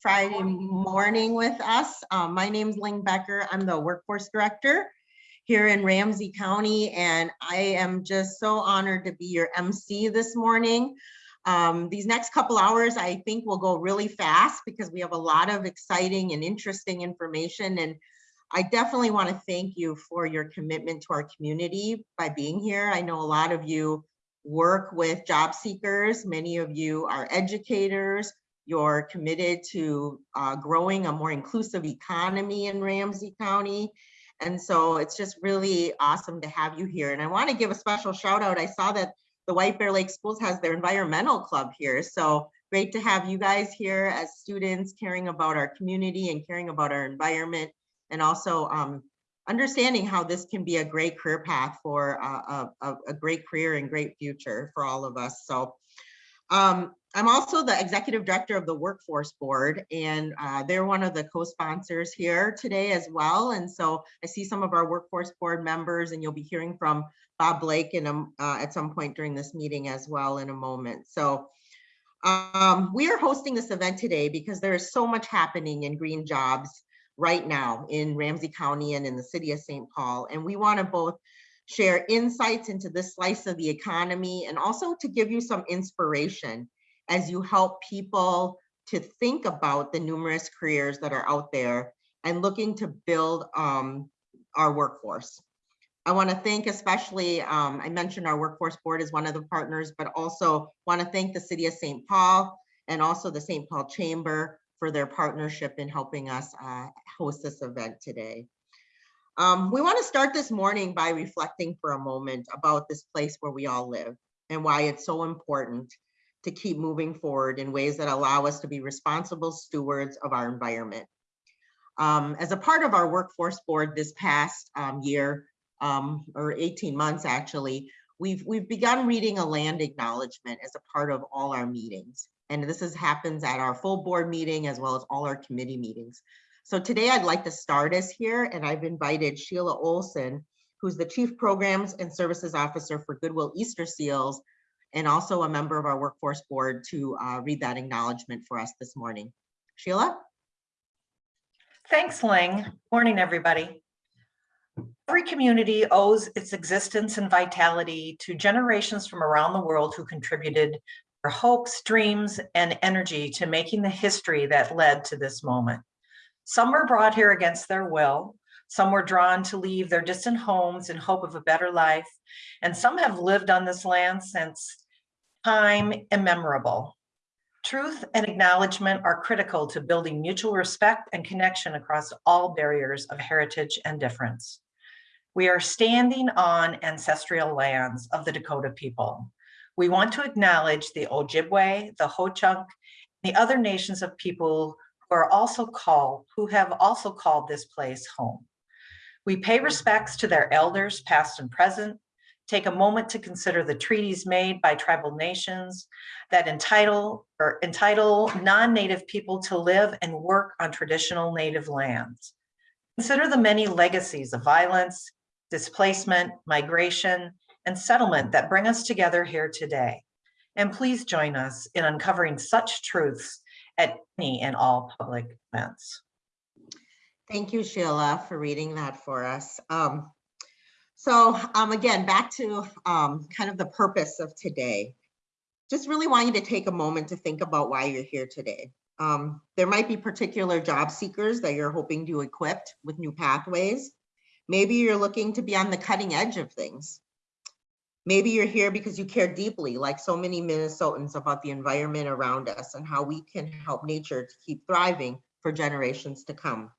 Friday morning with us. Um, my name's Ling Becker. I'm the workforce director here in Ramsey County, and I am just so honored to be your MC this morning. Um, these next couple hours, I think will go really fast because we have a lot of exciting and interesting information. And I definitely want to thank you for your commitment to our community by being here. I know a lot of you work with job seekers. Many of you are educators. You're committed to uh, growing a more inclusive economy in Ramsey County. And so it's just really awesome to have you here. And I want to give a special shout out. I saw that the White Bear Lake Schools has their environmental club here. So great to have you guys here as students caring about our community and caring about our environment and also um, understanding how this can be a great career path for a, a, a great career and great future for all of us. So um, I'm also the executive director of the Workforce Board, and uh, they're one of the co-sponsors here today as well. And so I see some of our Workforce Board members, and you'll be hearing from Bob Blake in a, uh, at some point during this meeting as well in a moment. So um, we are hosting this event today because there is so much happening in green jobs right now in Ramsey County and in the city of St. Paul. And we want to both share insights into this slice of the economy and also to give you some inspiration as you help people to think about the numerous careers that are out there and looking to build um, our workforce. I want to thank especially, um, I mentioned our workforce board is one of the partners, but also want to thank the city of St. Paul and also the St. Paul Chamber for their partnership in helping us uh, host this event today. Um, we want to start this morning by reflecting for a moment about this place where we all live and why it's so important to keep moving forward in ways that allow us to be responsible stewards of our environment. Um, as a part of our workforce board this past um, year, um, or 18 months actually, we've, we've begun reading a land acknowledgement as a part of all our meetings. And this is, happens at our full board meeting as well as all our committee meetings. So today I'd like to start us here and I've invited Sheila Olson, who's the Chief Programs and Services Officer for Goodwill Easter Seals and also a member of our workforce board to uh, read that acknowledgement for us this morning. Sheila? Thanks, Ling. Morning, everybody. Every community owes its existence and vitality to generations from around the world who contributed their hopes, dreams, and energy to making the history that led to this moment. Some were brought here against their will, some were drawn to leave their distant homes in hope of a better life, and some have lived on this land since time immemorable. Truth and acknowledgement are critical to building mutual respect and connection across all barriers of heritage and difference. We are standing on ancestral lands of the Dakota people. We want to acknowledge the Ojibwe, the Ho-Chunk, the other nations of people who are also called, who have also called this place home. We pay respects to their elders, past and present, take a moment to consider the treaties made by tribal nations that entitle or entitle non-native people to live and work on traditional native lands. Consider the many legacies of violence, displacement, migration, and settlement that bring us together here today. And please join us in uncovering such truths at any and all public events. Thank you, Sheila, for reading that for us. Um, so um, again, back to um, kind of the purpose of today. Just really want you to take a moment to think about why you're here today. Um, there might be particular job seekers that you're hoping to equip with new pathways. Maybe you're looking to be on the cutting edge of things. Maybe you're here because you care deeply, like so many Minnesotans, about the environment around us and how we can help nature to keep thriving for generations to come.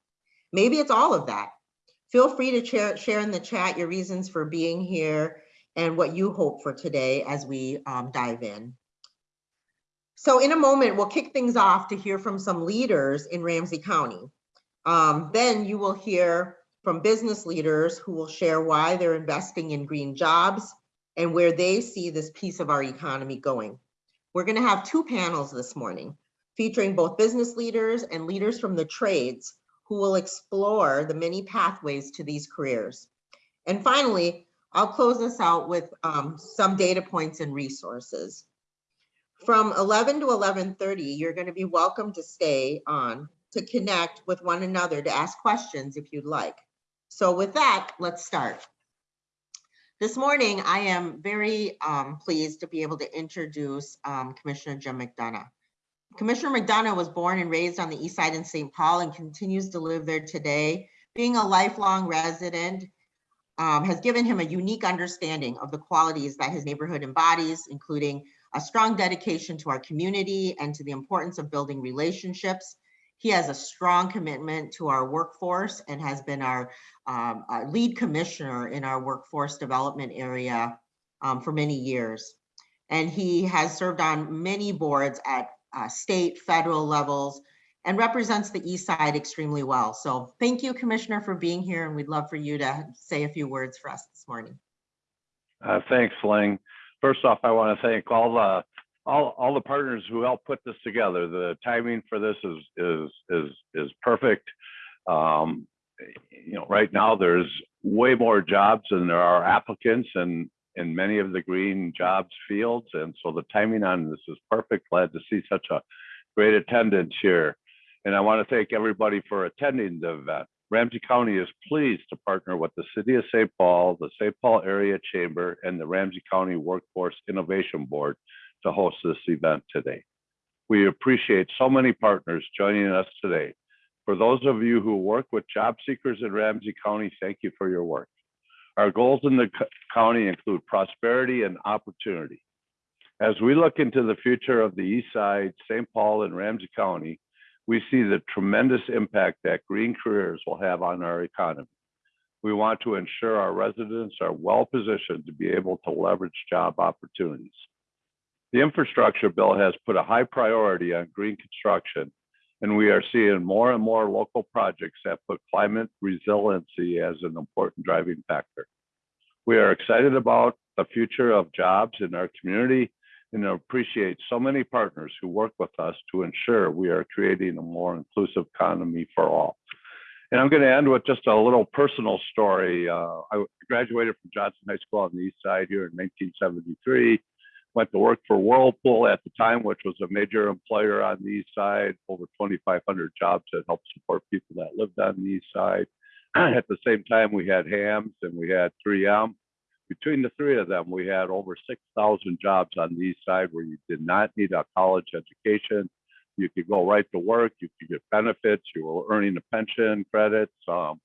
Maybe it's all of that. Feel free to share, in the chat your reasons for being here and what you hope for today as we um, dive in. So in a moment, we'll kick things off to hear from some leaders in Ramsey County. Um, then you will hear from business leaders who will share why they're investing in green jobs and where they see this piece of our economy going. We're gonna have two panels this morning featuring both business leaders and leaders from the trades who will explore the many pathways to these careers. And finally, I'll close this out with um, some data points and resources. From 11 to 11:30, you're going to be welcome to stay on to connect with one another, to ask questions if you'd like. So with that, let's start. This morning, I am very um, pleased to be able to introduce um, Commissioner Jim McDonough. Commissioner McDonough was born and raised on the east side in St. Paul and continues to live there today. Being a lifelong resident um, has given him a unique understanding of the qualities that his neighborhood embodies, including a strong dedication to our community and to the importance of building relationships. He has a strong commitment to our workforce and has been our, um, lead commissioner in our workforce development area um, for many years. And he has served on many boards at uh, state, federal levels, and represents the east side extremely well. So thank you, Commissioner, for being here, and we'd love for you to say a few words for us this morning. Uh, thanks, Ling. First off, I want to thank all the all all the partners who helped put this together. The timing for this is is is is perfect. Um, you know, right now there's way more jobs than there are applicants, and in many of the green jobs fields, and so the timing on this is perfect. Glad to see such a great attendance here, and I want to thank everybody for attending the event. Ramsey County is pleased to partner with the City of St. Paul, the St. Paul Area Chamber, and the Ramsey County Workforce Innovation Board to host this event today. We appreciate so many partners joining us today. For those of you who work with job seekers in Ramsey County, thank you for your work. Our goals in the county include prosperity and opportunity. As we look into the future of the East Side, St. Paul, and Ramsey County, we see the tremendous impact that green careers will have on our economy. We want to ensure our residents are well positioned to be able to leverage job opportunities. The infrastructure bill has put a high priority on green construction, and we are seeing more and more local projects that put climate resiliency as an important driving factor. We are excited about the future of jobs in our community and appreciate so many partners who work with us to ensure we are creating a more inclusive economy for all. And I'm going to end with just a little personal story. Uh, I graduated from Johnson High School on the east side here in 1973. Went to work for Whirlpool at the time, which was a major employer on the east side, over 2,500 jobs that helped support people that lived on the east side. at the same time, we had Hamm's and we had 3M between the three of them, we had over 6,000 jobs on the east side where you did not need a college education. You could go right to work, you could get benefits, you were earning a pension, credits. Um,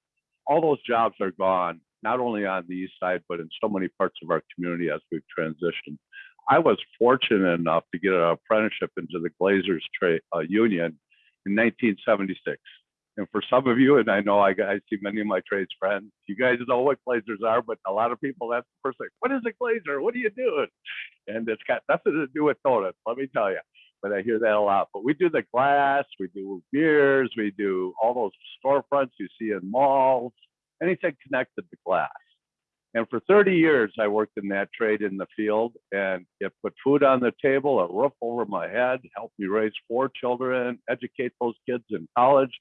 all those jobs are gone, not only on the east side, but in so many parts of our community as we've transitioned. I was fortunate enough to get an apprenticeship into the Glazers trade uh, union in 1976. And for some of you, and I know I, I see many of my trades friends, you guys know what glazers are, but a lot of people, that's the first thing. What is a glazer? What are you doing? And it's got nothing to do with donuts, let me tell you. But I hear that a lot. But we do the glass, we do beers, we do all those storefronts you see in malls, anything connected to glass. And for 30 years, I worked in that trade in the field and it put food on the table, a roof over my head, helped me raise four children, educate those kids in college,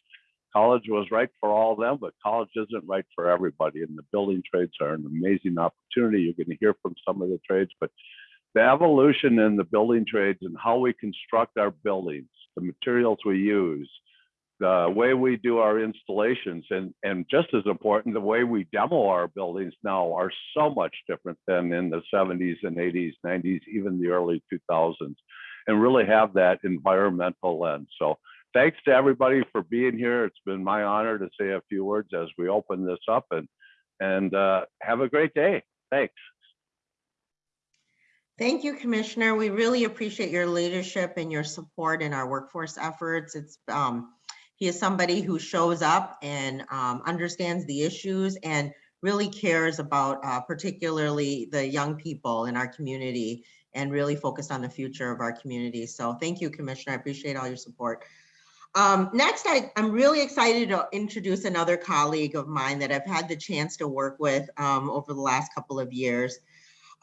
college was right for all of them, but college isn't right for everybody. And the building trades are an amazing opportunity. You're going to hear from some of the trades, but the evolution in the building trades and how we construct our buildings, the materials we use, the way we do our installations, and, and just as important, the way we demo our buildings now are so much different than in the 70s and 80s, 90s, even the early 2000s, and really have that environmental lens. So thanks to everybody for being here. It's been my honor to say a few words as we open this up and and uh, have a great day. Thanks. Thank you, Commissioner. We really appreciate your leadership and your support in our workforce efforts. It's um, he is somebody who shows up and um, understands the issues and really cares about uh, particularly the young people in our community and really focused on the future of our community. So thank you, Commissioner. I appreciate all your support. Um, next, I, am really excited to introduce another colleague of mine that I've had the chance to work with um, over the last couple of years.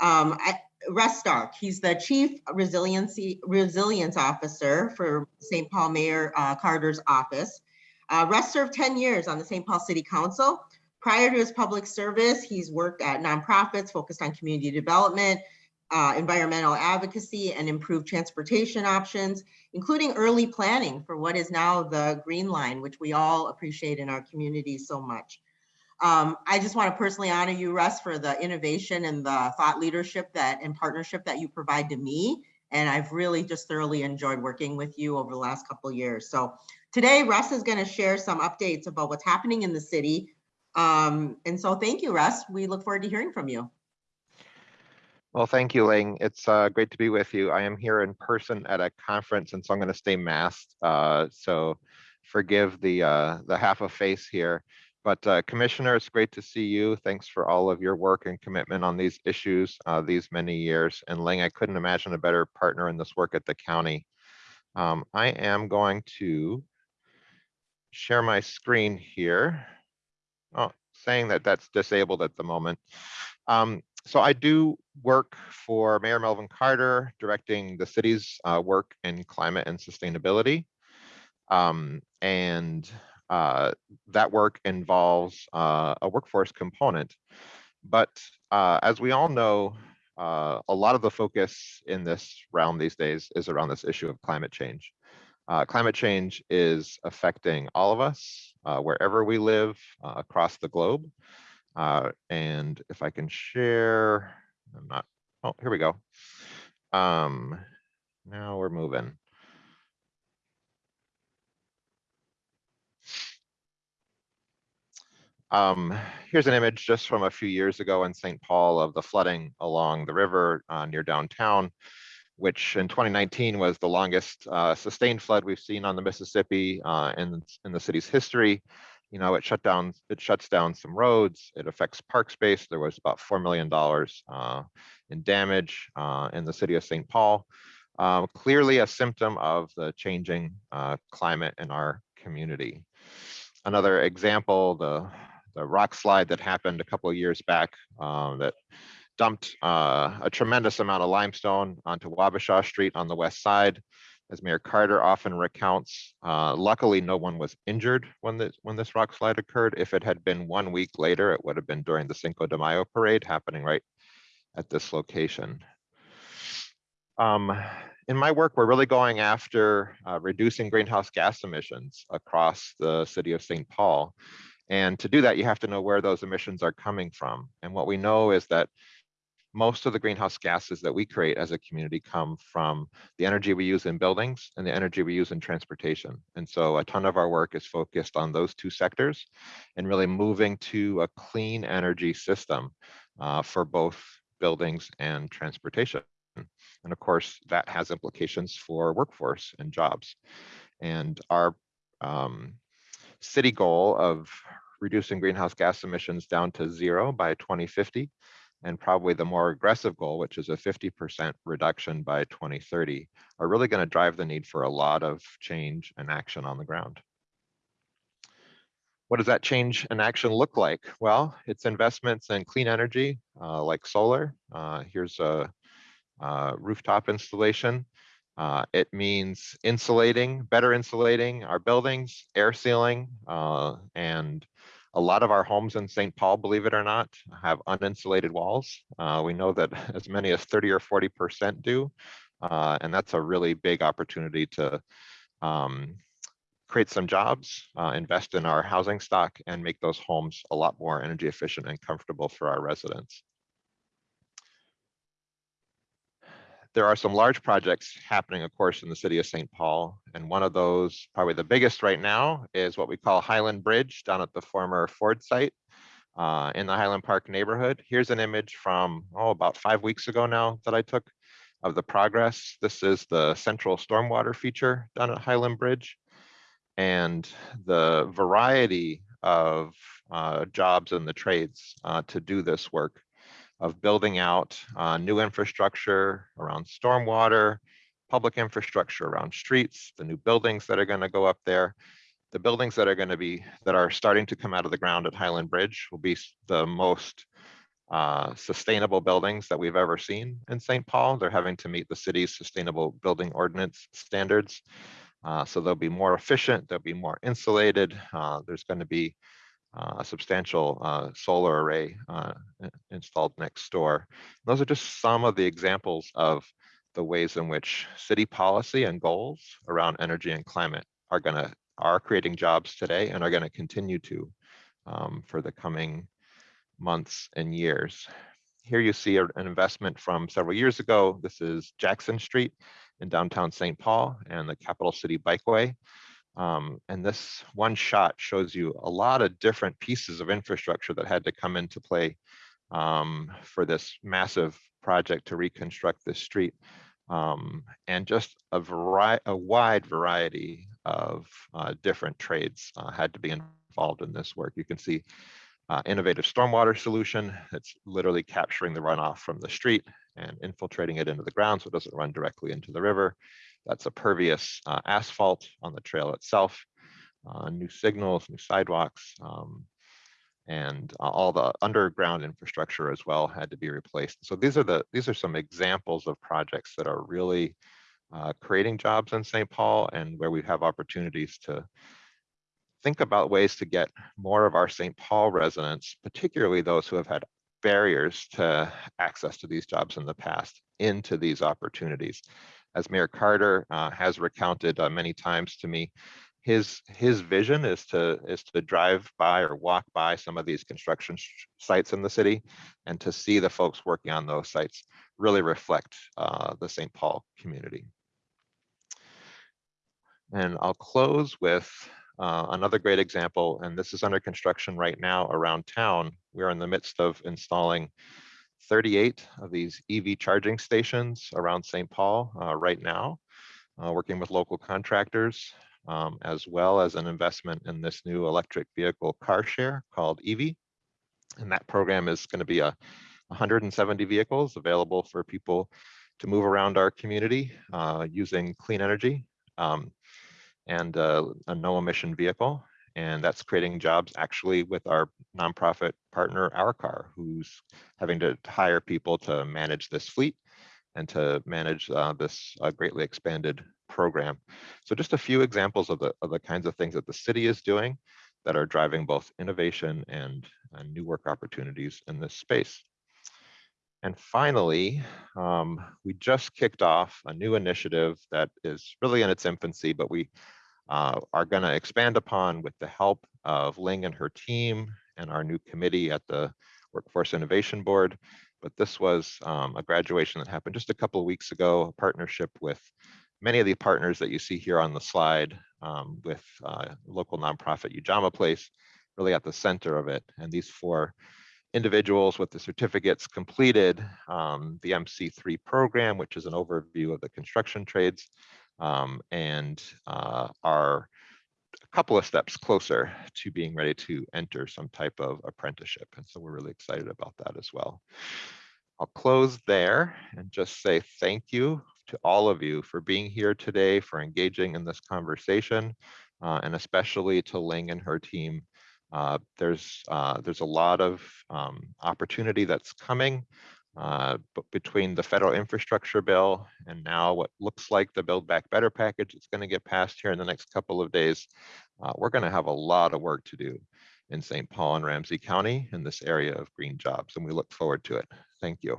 Um, I, Russ Stark, he's the Chief Resiliency Resilience Officer for St. Paul Mayor uh, Carter's office. Uh, served 10 years on the St. Paul City Council. Prior to his public service, he's worked at nonprofits focused on community development, uh, environmental advocacy and improved transportation options, including early planning for what is now the Green Line, which we all appreciate in our community so much. Um, I just want to personally honor you, Russ, for the innovation and the thought leadership that and partnership that you provide to me. And I've really just thoroughly enjoyed working with you over the last couple of years. So today, Russ is going to share some updates about what's happening in the city. Um, and so thank you, Russ. We look forward to hearing from you. Well, thank you, Ling. It's uh, great to be with you. I am here in person at a conference, and so I'm going to stay masked. Uh, so forgive the uh, the half a face here. But uh, Commissioner, it's great to see you. Thanks for all of your work and commitment on these issues uh, these many years. And Ling, I couldn't imagine a better partner in this work at the county. Um, I am going to share my screen here. Oh, saying that that's disabled at the moment. Um, so I do work for Mayor Melvin Carter, directing the city's uh, work in climate and sustainability. Um, and uh, that work involves uh, a workforce component. But uh, as we all know, uh, a lot of the focus in this realm these days is around this issue of climate change. Uh, climate change is affecting all of us, wherever we live across the globe. and if I can share, I'm not, oh, here we go. Um, now we're moving. Um, here's an image just from a few years ago in St. Paul of the flooding along the river uh, near downtown, which in 2019 was the longest uh, sustained flood we've seen on the Mississippi uh, in, in the city's history. You know, it shut down, it shuts down some roads, it affects park space. There was about $4 million uh, in damage uh, in the city of St. Paul. Um, clearly a symptom of the changing uh, climate in our community. Another example, the the rock slide that happened a couple of years back um, that dumped uh, a tremendous amount of limestone onto Wabasha Street on the west side. As Mayor Carter often recounts, uh, luckily no one was injured when this, when this rock slide occurred. If it had been one week later, it would have been during the Cinco de Mayo parade happening right at this location. Um, in my work, we're really going after uh, reducing greenhouse gas emissions across the city of St. Paul. And to do that, you have to know where those emissions are coming from. And what we know is that most of the greenhouse gases that we create as a community come from the energy we use in buildings and the energy we use in transportation. And so a ton of our work is focused on those two sectors and really moving to a clean energy system uh, for both buildings and transportation. And of course, that has implications for workforce and jobs. And our um, city goal of reducing greenhouse gas emissions down to zero by 2050, and probably the more aggressive goal, which is a 50% reduction by 2030, are really going to drive the need for a lot of change and action on the ground. What does that change and action look like? Well, it's investments in clean energy uh, like solar. Uh, here's a, a rooftop installation. Uh, it means insulating, better insulating our buildings, air sealing, uh, and a lot of our homes in St. Paul, believe it or not, have uninsulated walls. Uh, we know that as many as 30 or 40% do, uh, and that's a really big opportunity to um, create some jobs, uh, invest in our housing stock, and make those homes a lot more energy efficient and comfortable for our residents. There are some large projects happening, of course, in the city of St. Paul. And one of those, probably the biggest right now, is what we call Highland Bridge down at the former Ford site uh, in the Highland Park neighborhood. Here's an image from, oh, about five weeks ago now that I took of the progress. This is the central stormwater feature down at Highland Bridge. And the variety of uh, jobs and the trades uh, to do this work of building out uh, new infrastructure around stormwater, public infrastructure around streets, the new buildings that are going to go up there. The buildings that are going to be that are starting to come out of the ground at Highland Bridge will be the most uh, sustainable buildings that we've ever seen in St. Paul. They're having to meet the city's sustainable building ordinance standards. Uh, so they'll be more efficient, they'll be more insulated. Uh, there's going to be a substantial uh, solar array uh, installed next door. Those are just some of the examples of the ways in which city policy and goals around energy and climate are gonna, are creating jobs today and are gonna continue to um, for the coming months and years. Here you see an investment from several years ago. This is Jackson Street in downtown St. Paul and the Capital City Bikeway. Um, and this one shot shows you a lot of different pieces of infrastructure that had to come into play um, for this massive project to reconstruct this street. Um, and just a a wide variety of uh, different trades uh, had to be involved in this work. You can see uh, innovative stormwater solution that's literally capturing the runoff from the street and infiltrating it into the ground so it doesn't run directly into the river. That's a pervious uh, asphalt on the trail itself, uh, new signals, new sidewalks, um, and uh, all the underground infrastructure as well had to be replaced. So these are the these are some examples of projects that are really uh, creating jobs in St. Paul and where we have opportunities to think about ways to get more of our St. Paul residents, particularly those who have had barriers to access to these jobs in the past, into these opportunities. As Mayor Carter uh, has recounted uh, many times to me, his his vision is to is to drive by or walk by some of these construction sites in the city and to see the folks working on those sites really reflect uh, the St. Paul community. And I'll close with uh, another great example, and this is under construction right now around town. We're in the midst of installing 38 of these EV charging stations around St. Paul uh, right now, uh, working with local contractors, um, as well as an investment in this new electric vehicle car share called Evie. And that program is going to be a 170 vehicles available for people to move around our community uh, using clean energy. Um, and uh, a no emission vehicle. And that's creating jobs actually with our nonprofit partner, HOURCAR, who's having to hire people to manage this fleet and to manage uh, this uh, greatly expanded program. So just a few examples of the, of the kinds of things that the city is doing that are driving both innovation and, and new work opportunities in this space. And finally, um, we just kicked off a new initiative that is really in its infancy, but we uh, are going to expand upon with the help of Ling and her team and our new committee at the Workforce Innovation Board. But this was um, a graduation that happened just a couple of weeks ago, a partnership with many of the partners that you see here on the slide um, with uh, local nonprofit Ujamaa Place, really at the center of it. And these four individuals with the certificates completed um, the MC3 program, which is an overview of the construction trades, um, and uh, are a couple of steps closer to being ready to enter some type of apprenticeship. And so we're really excited about that as well. I'll close there and just say thank you to all of you for being here today, for engaging in this conversation, uh, and especially to Ling and her team. Uh, there's uh, there's a lot of um, opportunity that's coming uh, but between the federal infrastructure bill and now what looks like the Build Back Better package that's going to get passed here in the next couple of days, uh, we're going to have a lot of work to do in St. Paul and Ramsey County in this area of green jobs, and we look forward to it. Thank you.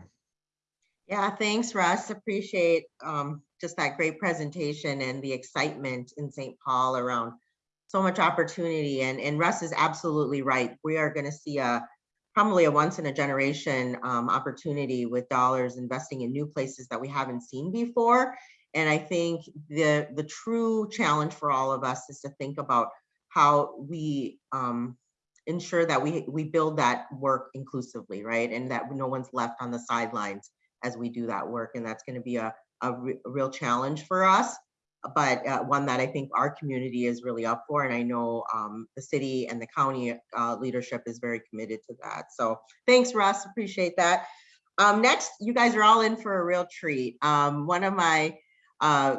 Yeah, thanks, Russ. Appreciate um, just that great presentation and the excitement in St. Paul around so much opportunity. And, and Russ is absolutely right. We are going to see a probably a once in a generation um, opportunity with dollars investing in new places that we haven't seen before. And I think the the true challenge for all of us is to think about how we um, ensure that we we build that work inclusively, right? And that no one's left on the sidelines as we do that work. And that's going to be a, a, re a real challenge for us but uh, one that I think our community is really up for. And I know um, the city and the county uh, leadership is very committed to that. So thanks, Russ. Appreciate that. Um, next, you guys are all in for a real treat. Um, one of my uh,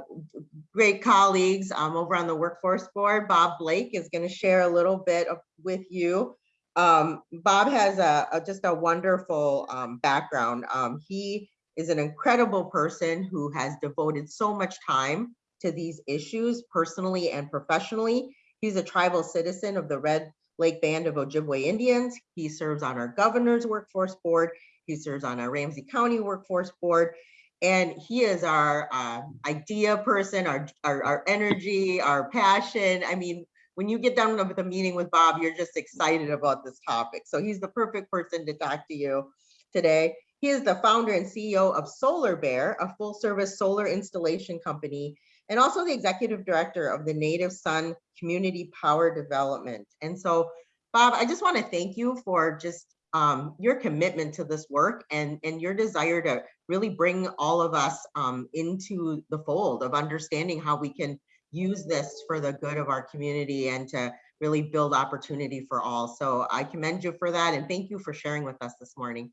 great colleagues um, over on the workforce board, Bob Blake, is going to share a little bit of, with you. Um, Bob has a, a, just a wonderful um, background. he is an incredible person who has devoted so much time to these issues personally and professionally. He's a tribal citizen of the Red Lake Band of Ojibwe Indians. He serves on our governor's workforce board. He serves on our Ramsey County Workforce Board. And he is our uh, idea person, our, our, our energy, our passion. I mean, when you get done with a meeting with Bob, you're just excited about this topic. So he's the perfect person to talk to you today. He is the founder and CEO of Solar Bear, a full service solar installation company, and also the executive director of the Native Sun Community Power Development. And so, Bob, I just want to thank you for just um, your commitment to this work and, and your desire to really bring all of us um, into the fold of understanding how we can use this for the good of our community and to really build opportunity for all. So I commend you for that and thank you for sharing with us this morning.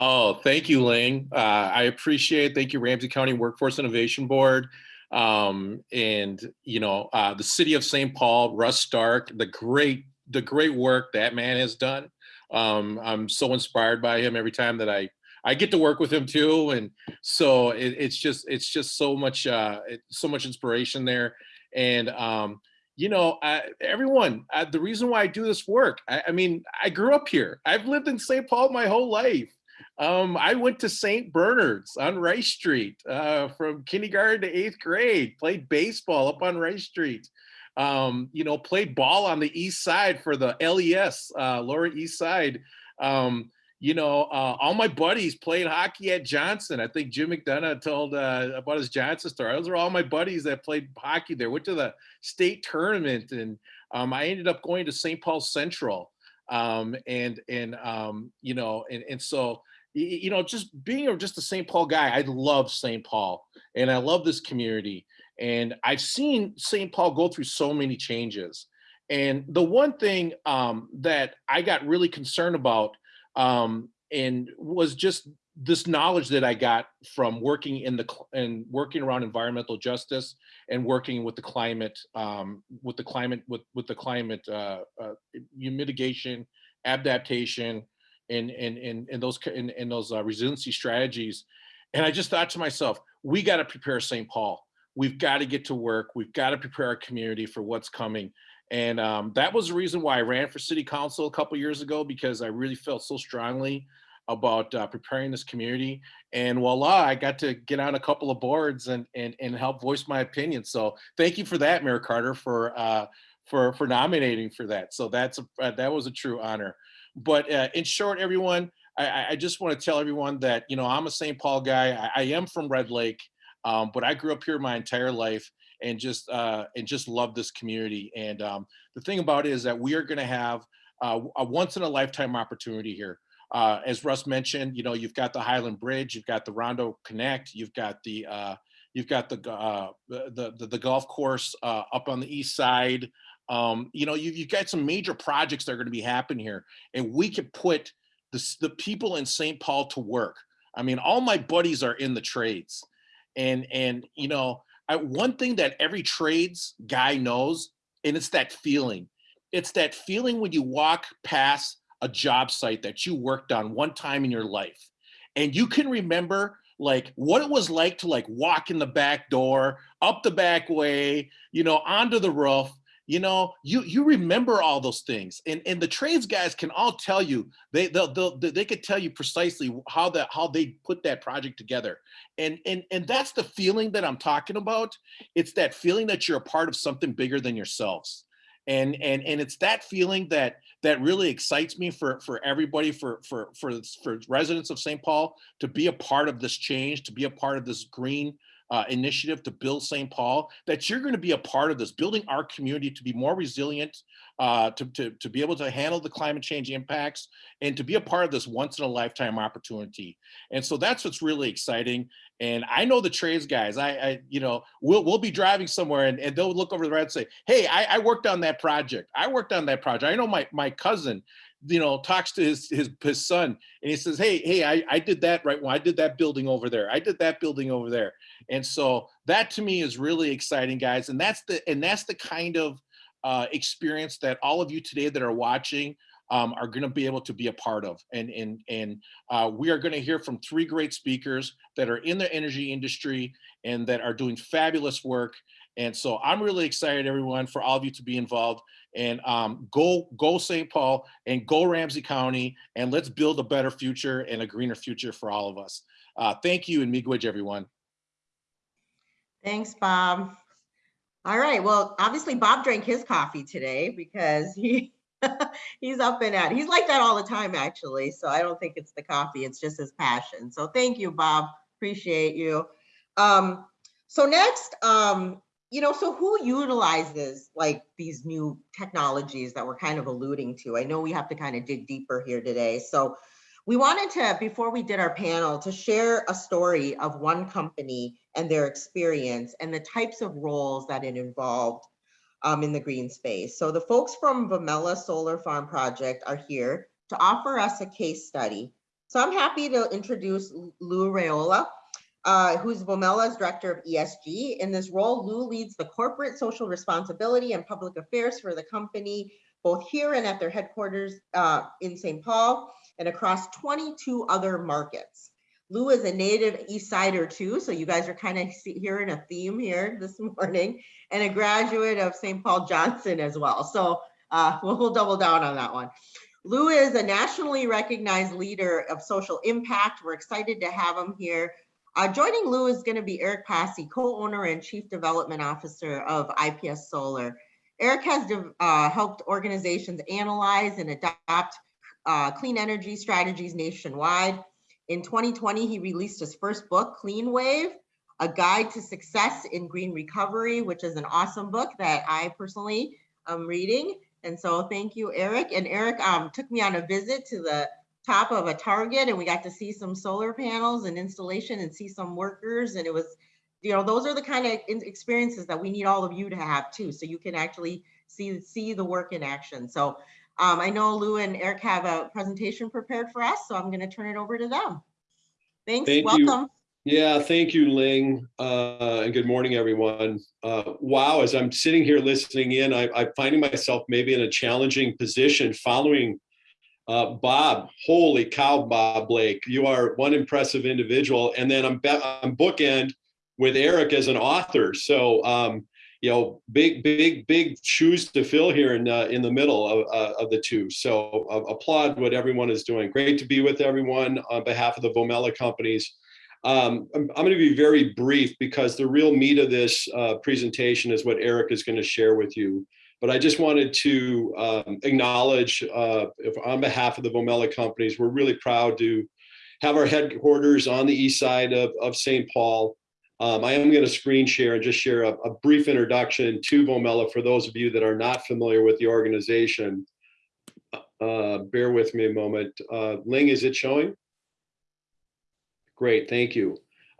Oh, thank you, Ling. Uh, I appreciate, thank you, Ramsey County Workforce Innovation Board. Um, and, you know, uh, the city of St. Paul, Russ Stark, the great, the great work that man has done. Um, I'm so inspired by him every time that I, I get to work with him too. And so it, it's just, it's just so much, uh, it- so much inspiration there. And, um, you know, I, everyone, uh, the reason why I do this work, I, I mean, I grew up here. I've lived in St. Paul my whole life. Um, I went to St. Bernard's on Rice Street uh, from kindergarten to eighth grade, played baseball up on Rice Street. Um, you know, played ball on the east side for the LES, uh, Lower East Side. Um, you know, uh, all my buddies played hockey at Johnson. I think Jim McDonough told uh, about his Johnson story. Those are all my buddies that played hockey there. Went to the state tournament, and um, I ended up going to St. Paul Central. Um, and and um, you know, and and so you know, just being just a St. Paul guy, I love St. Paul, and I love this community. And I've seen St. Paul go through so many changes. And the one thing um, that I got really concerned about um, and was just this knowledge that I got from working in the and working around environmental justice and working with the climate, um, with the climate, with with the climate uh, uh, mitigation, adaptation, and and and, and those and, and those uh, resiliency strategies. And I just thought to myself, we got to prepare St. Paul. We've got to get to work. We've got to prepare our community for what's coming. And um, that was the reason why I ran for city council a couple years ago because I really felt so strongly about uh, preparing this community. And voila, I got to get on a couple of boards and and and help voice my opinion. So thank you for that, Mayor Carter, for uh, for for nominating for that. So that's a, uh, that was a true honor. But uh, in short, everyone, I- I, just want to tell everyone that you know I'm a St. Paul guy. I, I am from Red Lake, um, but I grew up here my entire life and just uh, and just love this community. And um, the thing about it is that we are going to have uh, a once in a lifetime opportunity here. Uh, as Russ mentioned, you know, you've got the Highland Bridge, you've got the Rondo Connect, you've got the uh, you've got the uh, the, the the golf course uh, up on the east side. Um, you know, you, you've got some major projects that are going to be happening here, and we could put the, the people in St. Paul to work. I mean, all my buddies are in the trades, and and you know, I, one thing that every trades guy knows, and it's that feeling. It's that feeling when you walk past a job site that you worked on one time in your life, and you can remember like what it was like to like walk in the back door, up the back way, you know, onto the roof. You know, you you remember all those things, and and the trades guys can all tell you they they'll, they'll they could tell you precisely how that how they put that project together. And and and that's the feeling that i'm talking about. It's that feeling that you're a part of something bigger than yourselves. And and and it's that feeling that that really excites me for for everybody for for for for residents of st paul to be a part of this change to be a part of this green uh, initiative to build st paul that you're going to be a part of this building our community to be more resilient uh, to, to, to be able to handle the climate change impacts and to be a part of this once in a lifetime opportunity and so that's what's really exciting and I know the trades guys. I, I you know, we'll we'll be driving somewhere and, and they'll look over the road and say, Hey, I, I worked on that project. I worked on that project. I know my my cousin, you know, talks to his his his son and he says, Hey, hey, I, I did that right. Well, I did that building over there. I did that building over there. And so that to me is really exciting, guys. And that's the and that's the kind of uh, experience that all of you today that are watching um, are going to be able to be a part of. And and and uh, we are going to hear from three great speakers that are in the energy industry and that are doing fabulous work. And so I'm really excited, everyone, for all of you to be involved and um, go go St. Paul and go Ramsey County and let's build a better future and a greener future for all of us. Uh, thank you and miigwech, everyone. Thanks, Bob. All right, well, obviously Bob drank his coffee today because he he's up and at, he's like that all the time, actually. So I don't think it's the coffee, it's just his passion. So thank you, Bob. Appreciate you. Um, so next, um, you know, so who utilizes like these new technologies that we're kind of alluding to? I know we have to kind of dig deeper here today. So we wanted to, before we did our panel, to share a story of one company and their experience and the types of roles that it involved um, in the green space. So the folks from Vomela Solar Farm Project are here to offer us a case study. So I'm happy to introduce Lou Raiola, uh, who's Vomela's Director of ESG. In this role, Lou leads the corporate social responsibility and public affairs for the company, both here and at their headquarters uh, in St. Paul and across 22 other markets. Lou is a native East Sider too, so you guys are kind of hearing a theme here this morning, and a graduate of St. Paul Johnson as well. So uh, we'll, we'll double down on that one. Lou is a nationally recognized leader of social impact. We're excited to have him here. Uh, joining Lou is going to be Eric Pasi, co-owner and chief development officer of IPS Solar. Eric has uh, helped organizations analyze and adopt uh, clean energy strategies nationwide. In 2020, he released his first book, Clean Wave, A Guide to Success in Green Recovery, which is an awesome book that I personally am reading. And so thank you, Eric. And Eric um, took me on a visit to the top of a Target and we got to see some solar panels and installation and see some workers. And it was, you know, those are the kind of experiences that we need all of you to have too. So you can actually see, see the work in action. So um, I know Lou and Eric have a presentation prepared for us, so I'm going to turn it over to them. Thanks, Thank you. welcome. Yeah, thank you, Ling, uh, and good morning, everyone. Uh, wow, as I'm sitting here listening in, I, I'm finding myself maybe in a challenging position following uh, Bob. Holy cow, Bob Blake, you are one impressive individual. And then I'm, I'm bookend with Eric as an author. So um, you know, big, big, big shoes to fill here in uh, in the middle of, uh, of the two. So uh, applaud what everyone is doing. Great to be with everyone on behalf of the Vomela companies. Um, I'm, I'm going to be very brief because the real meat of this uh, presentation is what Eric is going to share with you. But I just wanted to um, acknowledge, uh, if on behalf of the Vomela companies, we're really proud to have our headquarters on the east side of, of St. Paul. Um, I am going to screen share and just share a, a, brief introduction to Vomela for those of you that are not familiar with the organization. Uh, bear with me a moment. Uh, Ling, is it showing? Great, thank you.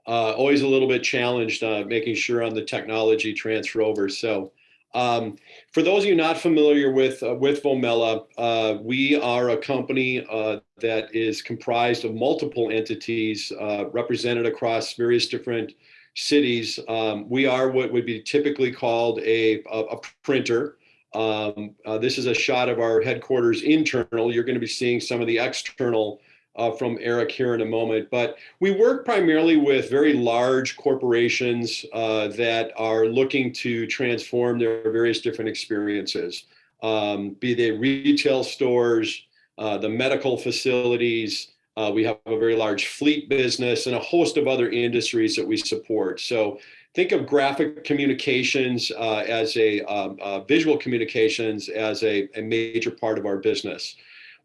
Uh, always a little bit challenged uh, making sure on the technology transfer over. So um, for those of you not familiar with uh, with Vomela, uh, we are a company uh, that is comprised of multiple entities uh, represented across various different cities, um, we are what would be typically called a, a, a printer. Um, uh, this is a shot of our headquarters internal. You're going to be seeing some of the external uh, from Eric here in a moment. But we work primarily with very large corporations uh, that are looking to transform their various different experiences, um, be they retail stores, uh, the medical facilities, uh, we have a very large fleet business and a host of other industries that we support. So think of graphic communications uh, as a um, uh, visual communications as a, a, major part of our business.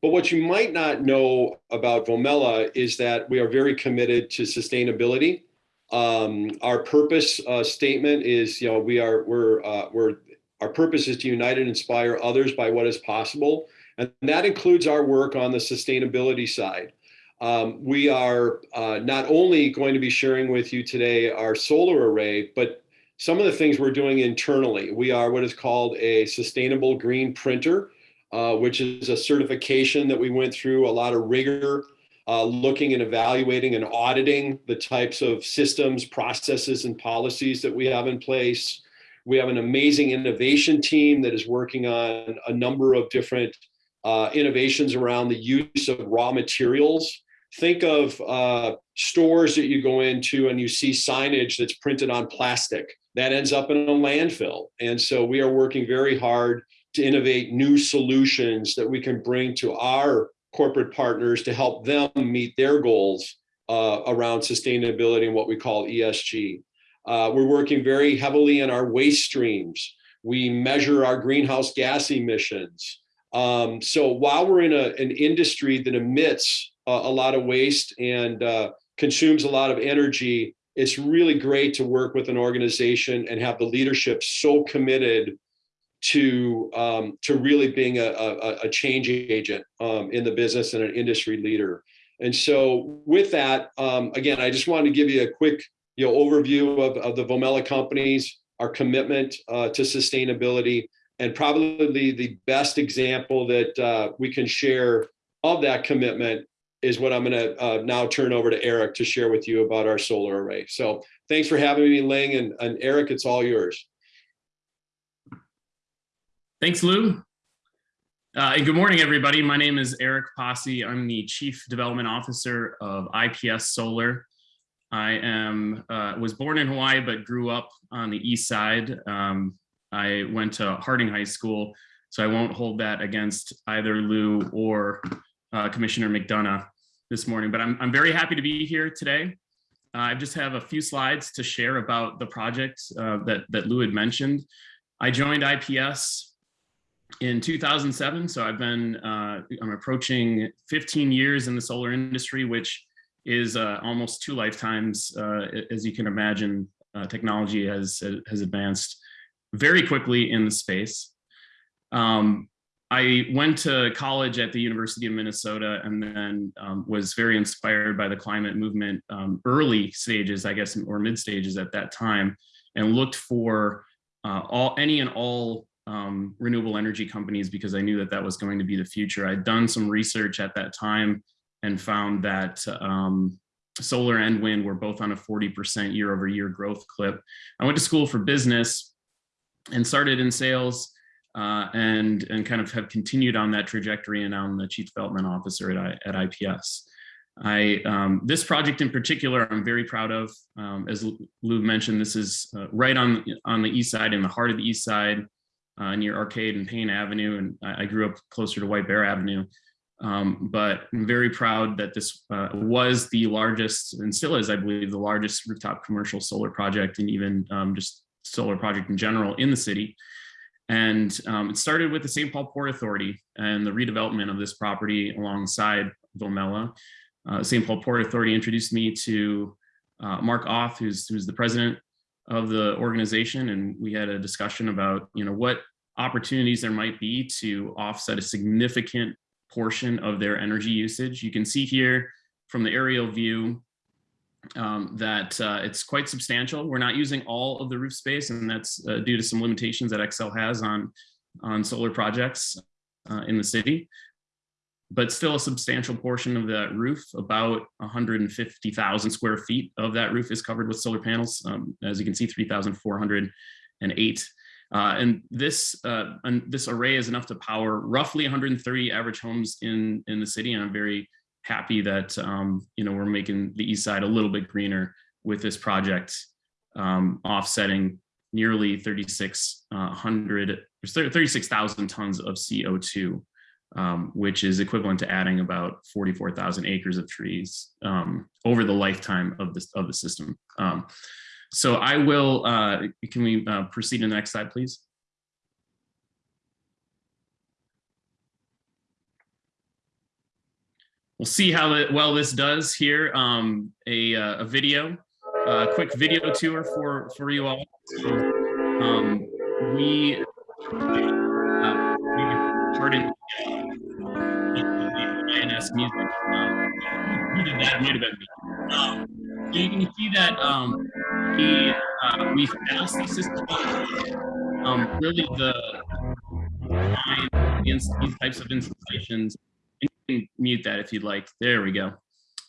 But what you might not know about Vomela is that we are very committed to sustainability. Um, our purpose uh, statement is, you know, we are we're uh, we're our purpose is to unite and inspire others by what is possible, and that includes our work on the sustainability side. Um, we are uh, not only going to be sharing with you today our solar array, but some of the things we're doing internally. We are what is called a sustainable green printer, uh, which is a certification that we went through a lot of rigor, uh, looking and evaluating and auditing the types of systems, processes, and policies that we have in place. We have an amazing innovation team that is working on a number of different uh, innovations around the use of raw materials think of uh, stores that you go into and you see signage that's printed on plastic that ends up in a landfill. And so we are working very hard to innovate new solutions that we can bring to our corporate partners to help them meet their goals uh, around sustainability and what we call ESG. Uh, we're working very heavily in our waste streams. We measure our greenhouse gas emissions. Um, so while we're in a, an industry that emits a, a lot of waste and uh, consumes a lot of energy, it's really great to work with an organization and have the leadership so committed to um, to really being a, a, a change agent um, in the business and an industry leader. And so with that, um, again, I just wanted to give you a quick you know, overview of, of the Vomela companies, our commitment uh, to sustainability, and probably the best example that uh, we can share of that commitment is what I'm going to uh, now turn over to Eric to share with you about our solar array. So thanks for having me, Ling, and, and Eric, it's all yours. Thanks, Lou. Uh, and good morning, everybody. My name is Eric Pasi. I'm the Chief Development Officer of IPS Solar. I am uh, was born in Hawaii, but grew up on the east side. Um, I went to Harding High School, so I won't hold that against either Lou or uh, Commissioner McDonough this morning. But I'm, I'm very happy to be here today. Uh, I just have a few slides to share about the project uh, that, that Lou had mentioned. I joined IPS in 2007. So I've been, uh, I'm approaching 15 years in the solar industry, which is uh, almost two lifetimes. Uh, as you can imagine, uh, technology has, has advanced very quickly in the space. Um, I went to college at the University of Minnesota and then um, was very inspired by the climate movement um, early stages, I guess, or mid stages at that time, and looked for uh, all any and all um, renewable energy companies because I knew that that was going to be the future. I'd done some research at that time and found that um, solar and wind were both on a 40% year over year growth clip. I went to school for business and started in sales uh, and, and kind of have continued on that trajectory and I'm the chief development officer at, at IPS. I, um, this project in particular, I'm very proud of. Um, as Lou mentioned, this is uh, right on, on the east side, in the heart of the east side, uh, near Arcade and Payne Avenue, and I, I, grew up closer to White Bear Avenue. Um, but I'm very proud that this uh, was the largest, and still is, I believe, the largest rooftop commercial solar project, and even um, just solar project in general in the city. And um, it started with the St. Paul Port Authority and the redevelopment of this property alongside Vomela. Uh, St. Paul Port Authority introduced me to uh, Mark Auth, who's, who's the president of the organization and we had a discussion about you know what opportunities there might be to offset a significant portion of their energy usage. You can see here from the aerial view um, that uh, it's quite substantial. We're not using all of the roof space and that's uh, due to some limitations that Xcel has on, on solar projects uh, in the city but still a substantial portion of that roof, about 150,000 square feet of that roof is covered with solar panels. Um, as you can see, 3,408. Uh, and this uh, and this array is enough to power roughly 130 average homes in in the city. And I'm very happy that um, you know we're making the east side a little bit greener with this project, um, offsetting nearly 3,600 uh, 36,000 tons of CO2 um, which is equivalent to adding about 44,000 acres of trees um, over the lifetime of this of the system. Um, so I will, uh, can we uh, proceed to the next slide, please? We'll see how the, well this does here. Um, a, uh, a video, a quick video tour for, for you all. Um, we, uh, we INS music. Um, that, muted that. Um, you can see that um, we uh, we asked the system um, really the against these types of installations. You can mute that if you'd like. There we go.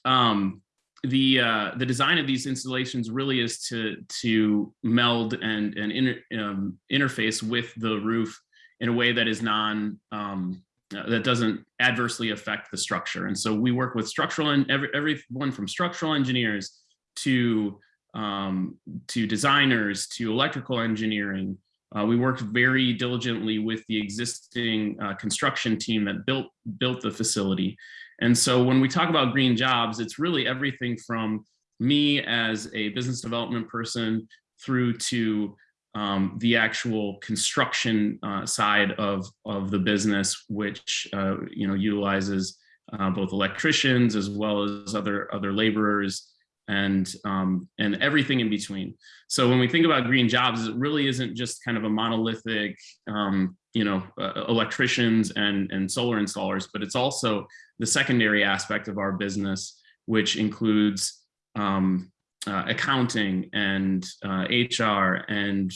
Um, the uh, the design of these installations really is to to meld and and inter, um, interface with the roof in a way that is non um, uh, that doesn't adversely affect the structure. And so we work with structural and every, everyone from structural engineers to um, to designers, to electrical engineering. Uh, we worked very diligently with the existing uh, construction team that built built the facility. And so when we talk about green jobs, it's really everything from me as a business development person through to um, the actual construction uh, side of, of the business, which uh, you know utilizes uh, both electricians as well as other other laborers and um, and everything in between. So when we think about green jobs, it really isn't just kind of a monolithic, um, you know, uh, electricians and and solar installers, but it's also the secondary aspect of our business, which includes um, uh, accounting and uh, HR and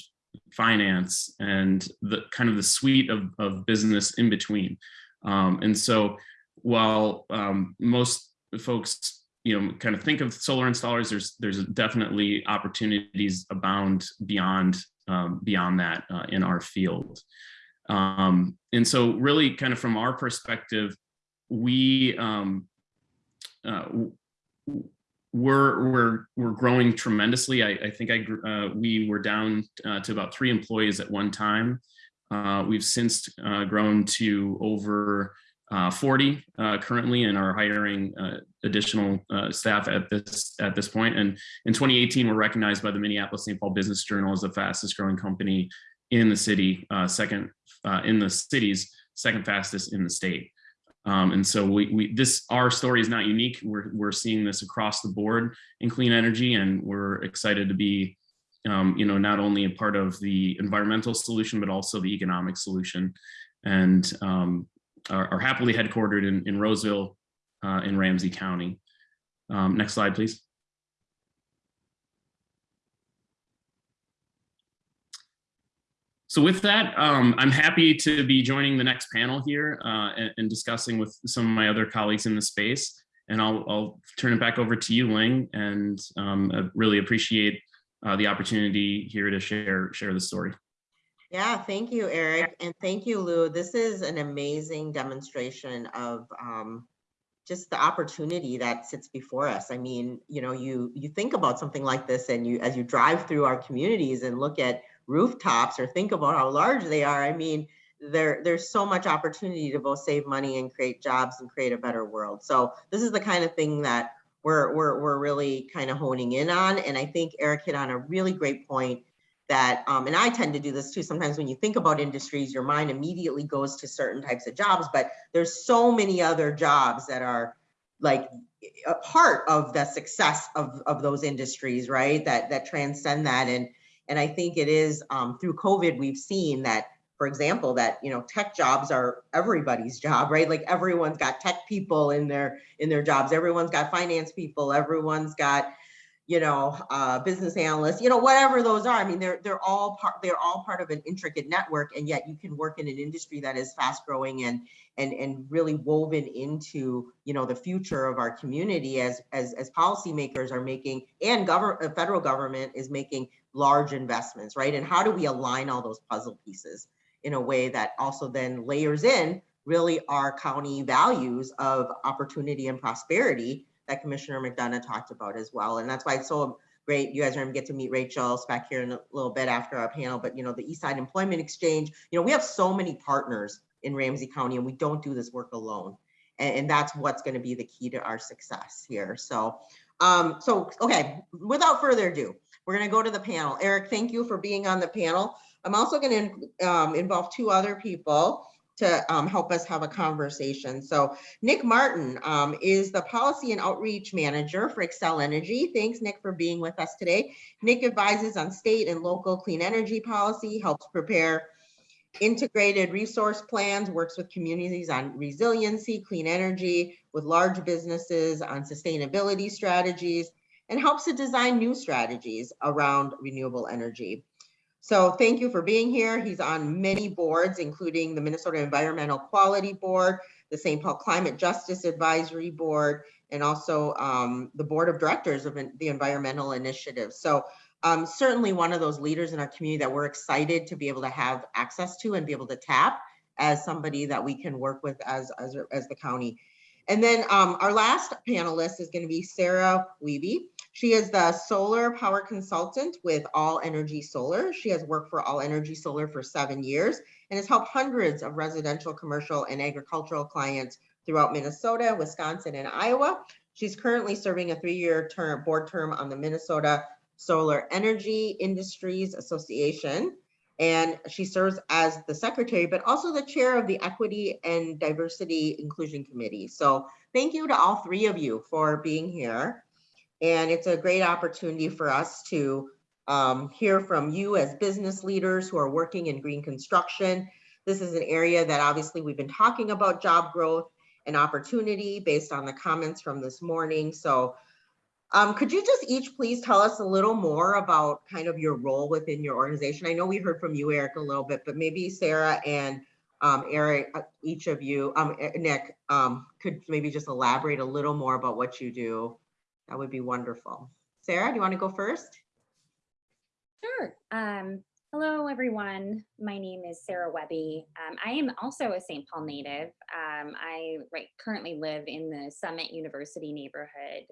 finance and the kind of the suite of, of business in between. Um, and so while um, most folks you know, kind of think of solar installers, there's there's definitely opportunities abound beyond um, beyond that uh, in our field. Um, and so really kind of from our perspective, we um, uh, we're we're we're growing tremendously. I, I think I uh, we were down uh, to about three employees at one time. Uh, we've since uh, grown to over uh, 40 uh, currently and are hiring additional staff at this at this point. And in 2018, we're recognized by the Minneapolis St. Paul Business Journal as the fastest growing company in the city, second in the cities, second fastest in the state. Um, and so we, we this our story is not unique. We're we're seeing this across the board in clean energy, and we're excited to be. Um, you know, not only a part of the environmental solution, but also the economic solution. And um, are, are happily headquartered in, in Roseville uh, in Ramsey County. Um, next slide, please. So with that, um, I'm happy to be joining the next panel here uh, and, and, discussing with some of my other colleagues in the space. And I'll, I'll turn it back over to you, Ling, and um, really appreciate uh, the opportunity here to share, share the story. Yeah, thank you, Eric. And thank you, Lou. This is an amazing demonstration of um, just the opportunity that sits before us. I mean, you know, you you think about something like this and you as you drive through our communities and look at rooftops or think about how large they are. I mean, there there's so much opportunity to both save money and create jobs and create a better world. So this is the kind of thing that we're we're we're really kind of honing in on. And I think Eric hit on a really great point that, um, and I tend to do this too, sometimes when you think about industries, your mind immediately goes to certain types of jobs, but there's so many other jobs that are like a part of the success of, of those industries, right? That, that transcend that. And, and I think it is um, through COVID, we've seen that, for example, that, you know, tech jobs are everybody's job, right? Like everyone's got tech people in their, in their jobs. Everyone's got finance people. Everyone's got, you know, uh, business analysts, you know, whatever those are. I mean, they're they're all part they're all part of an intricate network, and yet you can work in an industry that is fast growing and and and really woven into you know the future of our community as as as policymakers are making and government uh, federal government is making large investments, right? And how do we align all those puzzle pieces in a way that also then layers in really our county values of opportunity and prosperity that Commissioner McDonough talked about as well. And that's why it's so great. You guys are gonna get to meet Rachel back here in a little bit after our panel, but you know, the Eastside Employment Exchange, you know, we have so many partners in Ramsey County and we don't do this work alone. And, and that's what's gonna be the key to our success here. So, um, so, okay, without further ado, we're gonna go to the panel. Eric, thank you for being on the panel. I'm also gonna um, involve two other people to um, help us have a conversation. So Nick Martin um, is the Policy and Outreach Manager for Xcel Energy. Thanks, Nick, for being with us today. Nick advises on state and local clean energy policy, helps prepare integrated resource plans, works with communities on resiliency, clean energy, with large businesses on sustainability strategies, and helps to design new strategies around renewable energy. So thank you for being here. He's on many boards, including the Minnesota Environmental Quality Board, the St. Paul Climate Justice Advisory Board, and also um, the Board of Directors of the Environmental Initiative. So um, certainly one of those leaders in our community that we're excited to be able to have access to and be able to tap as somebody that we can work with as, as, as the county. And then um, our last panelist is going to be Sarah Weeby. She is the solar power consultant with All Energy Solar. She has worked for All Energy Solar for seven years and has helped hundreds of residential, commercial, and agricultural clients throughout Minnesota, Wisconsin, and Iowa. She's currently serving a three-year term, board term on the Minnesota Solar Energy Industries Association. And she serves as the secretary, but also the chair of the Equity and Diversity Inclusion Committee. So thank you to all three of you for being here. And it's a great opportunity for us to um, hear from you as business leaders who are working in green construction. This is an area that obviously we've been talking about job growth and opportunity based on the comments from this morning. So um, could you just each please tell us a little more about kind of your role within your organization? I know we heard from you, Eric, a little bit, but maybe Sarah and um, Eric, uh, each of you, um, Nick, um, could maybe just elaborate a little more about what you do. That would be wonderful. Sarah, do you want to go first? Sure. Um, hello, everyone. My name is Sarah Webby. Um, I am also a St. Paul native. I right, currently live in the Summit University neighborhood,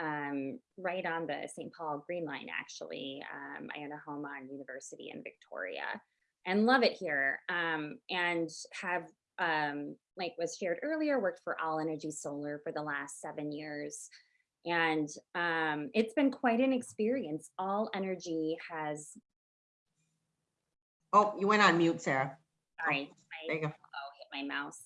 um, right on the St. Paul Green Line, actually. Um, I own a home on University in Victoria and love it here. Um, and have, um, like was shared earlier, worked for All Energy Solar for the last seven years. And um, it's been quite an experience. All Energy has, Oh, you went on mute, Sarah. sorry, There you go. oh, hit my mouse.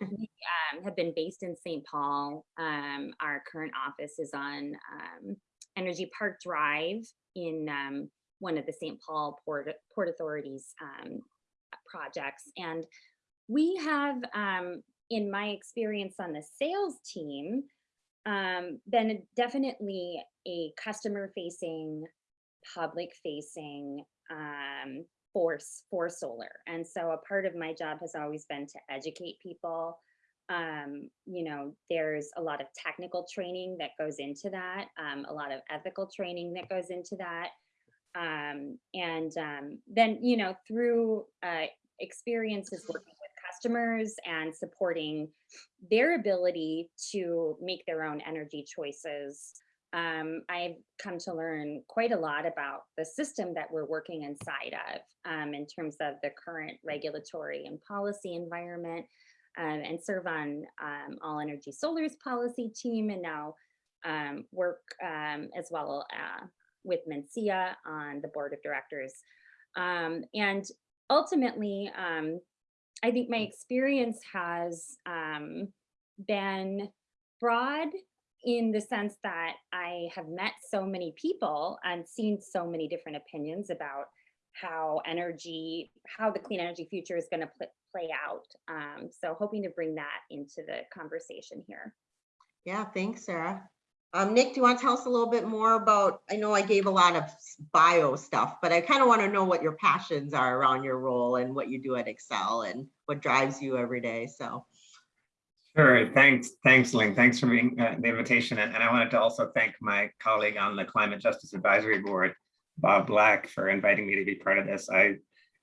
We um, have been based in St. Paul. Um, our current office is on um, Energy Park Drive in um, one of the St. Paul Port, Port Authority's um, projects. And we have, um, in my experience on the sales team, been definitely a customer facing, public facing force for solar. And so a part of my job has always been to educate people. Um, you know, there's a lot of technical training that goes into that, um, a lot of ethical training that goes into that. Um, and um, then, you know, through uh, experiences working with customers and supporting their ability to make their own energy choices. Um, I've come to learn quite a lot about the system that we're working inside of um, in terms of the current regulatory and policy environment um, and serve on um, All Energy Solar's policy team and now um, work um, as well uh, with MnSEIA on the board of directors. And ultimately, I think my experience has been broad in the sense that I have met so many people and seen so many different opinions about how energy, how the clean energy future is going to pl play out. Um, so hoping to bring that into the conversation here. Yeah, thanks, Sarah. Um, Nick, do you want to tell us a little bit more about, I know I gave a lot of bio stuff, but I kind of want to know what your passions are around your role and what you do at Xcel and what drives you every day. So, Sure, thanks, thanks, Ling. Thanks for being, uh, the invitation. And and I wanted to also thank my colleague on the Climate Justice Advisory Board, Bob Black, for inviting me to be part of this. I,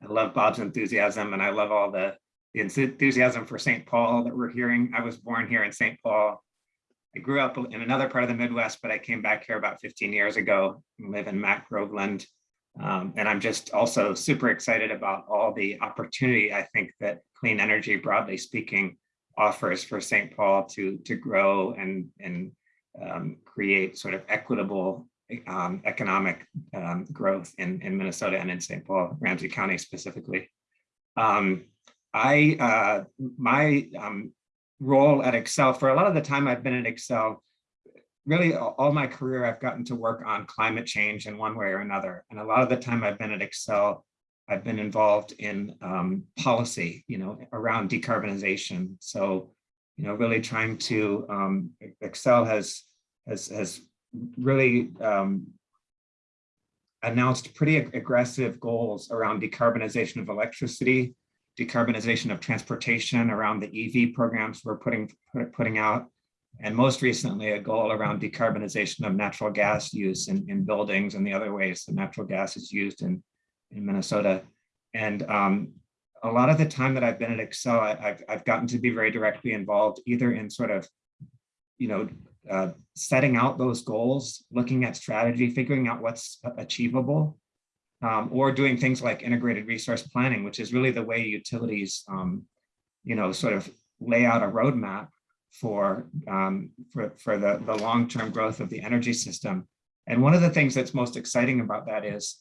I love Bob's enthusiasm and I love all the, the enthusiasm for St. Paul that we're hearing. I was born here in St. Paul. I grew up in another part of the Midwest, but I came back here about 15 years ago and live in Mac Groveland. Um, and I'm just also super excited about all the opportunity I think that clean energy, broadly speaking, offers for St. Paul to to grow and and um, create sort of equitable um, economic um, growth in in Minnesota and in St. Paul, Ramsey County specifically. Um, I uh, my um, role at Xcel for a lot of the time I've been at Xcel. Really, all all my career, I've gotten to work on climate change in one way or another. And a lot of the time I've been at Xcel, I've been involved in um, policy, you know, around decarbonization. So, you know, really trying to, um, Xcel has, has, has really um, announced pretty ag- aggressive goals around decarbonization of electricity, decarbonization of transportation around the EV programs we're putting, put- putting out, and most recently, a goal around decarbonization of natural gas use in, in buildings and the other ways that natural gas is used in, in Minnesota. And um, a lot of the time that I've been at Xcel, I, have I've gotten to be very directly involved either in sort of you know, uh, setting out those goals, looking at strategy, figuring out what's achievable, um, or doing things like integrated resource planning, which is really the way utilities, um, you know, sort of lay out a roadmap for um, for for the the long-term growth of the energy system. And one of the things that's most exciting about that is,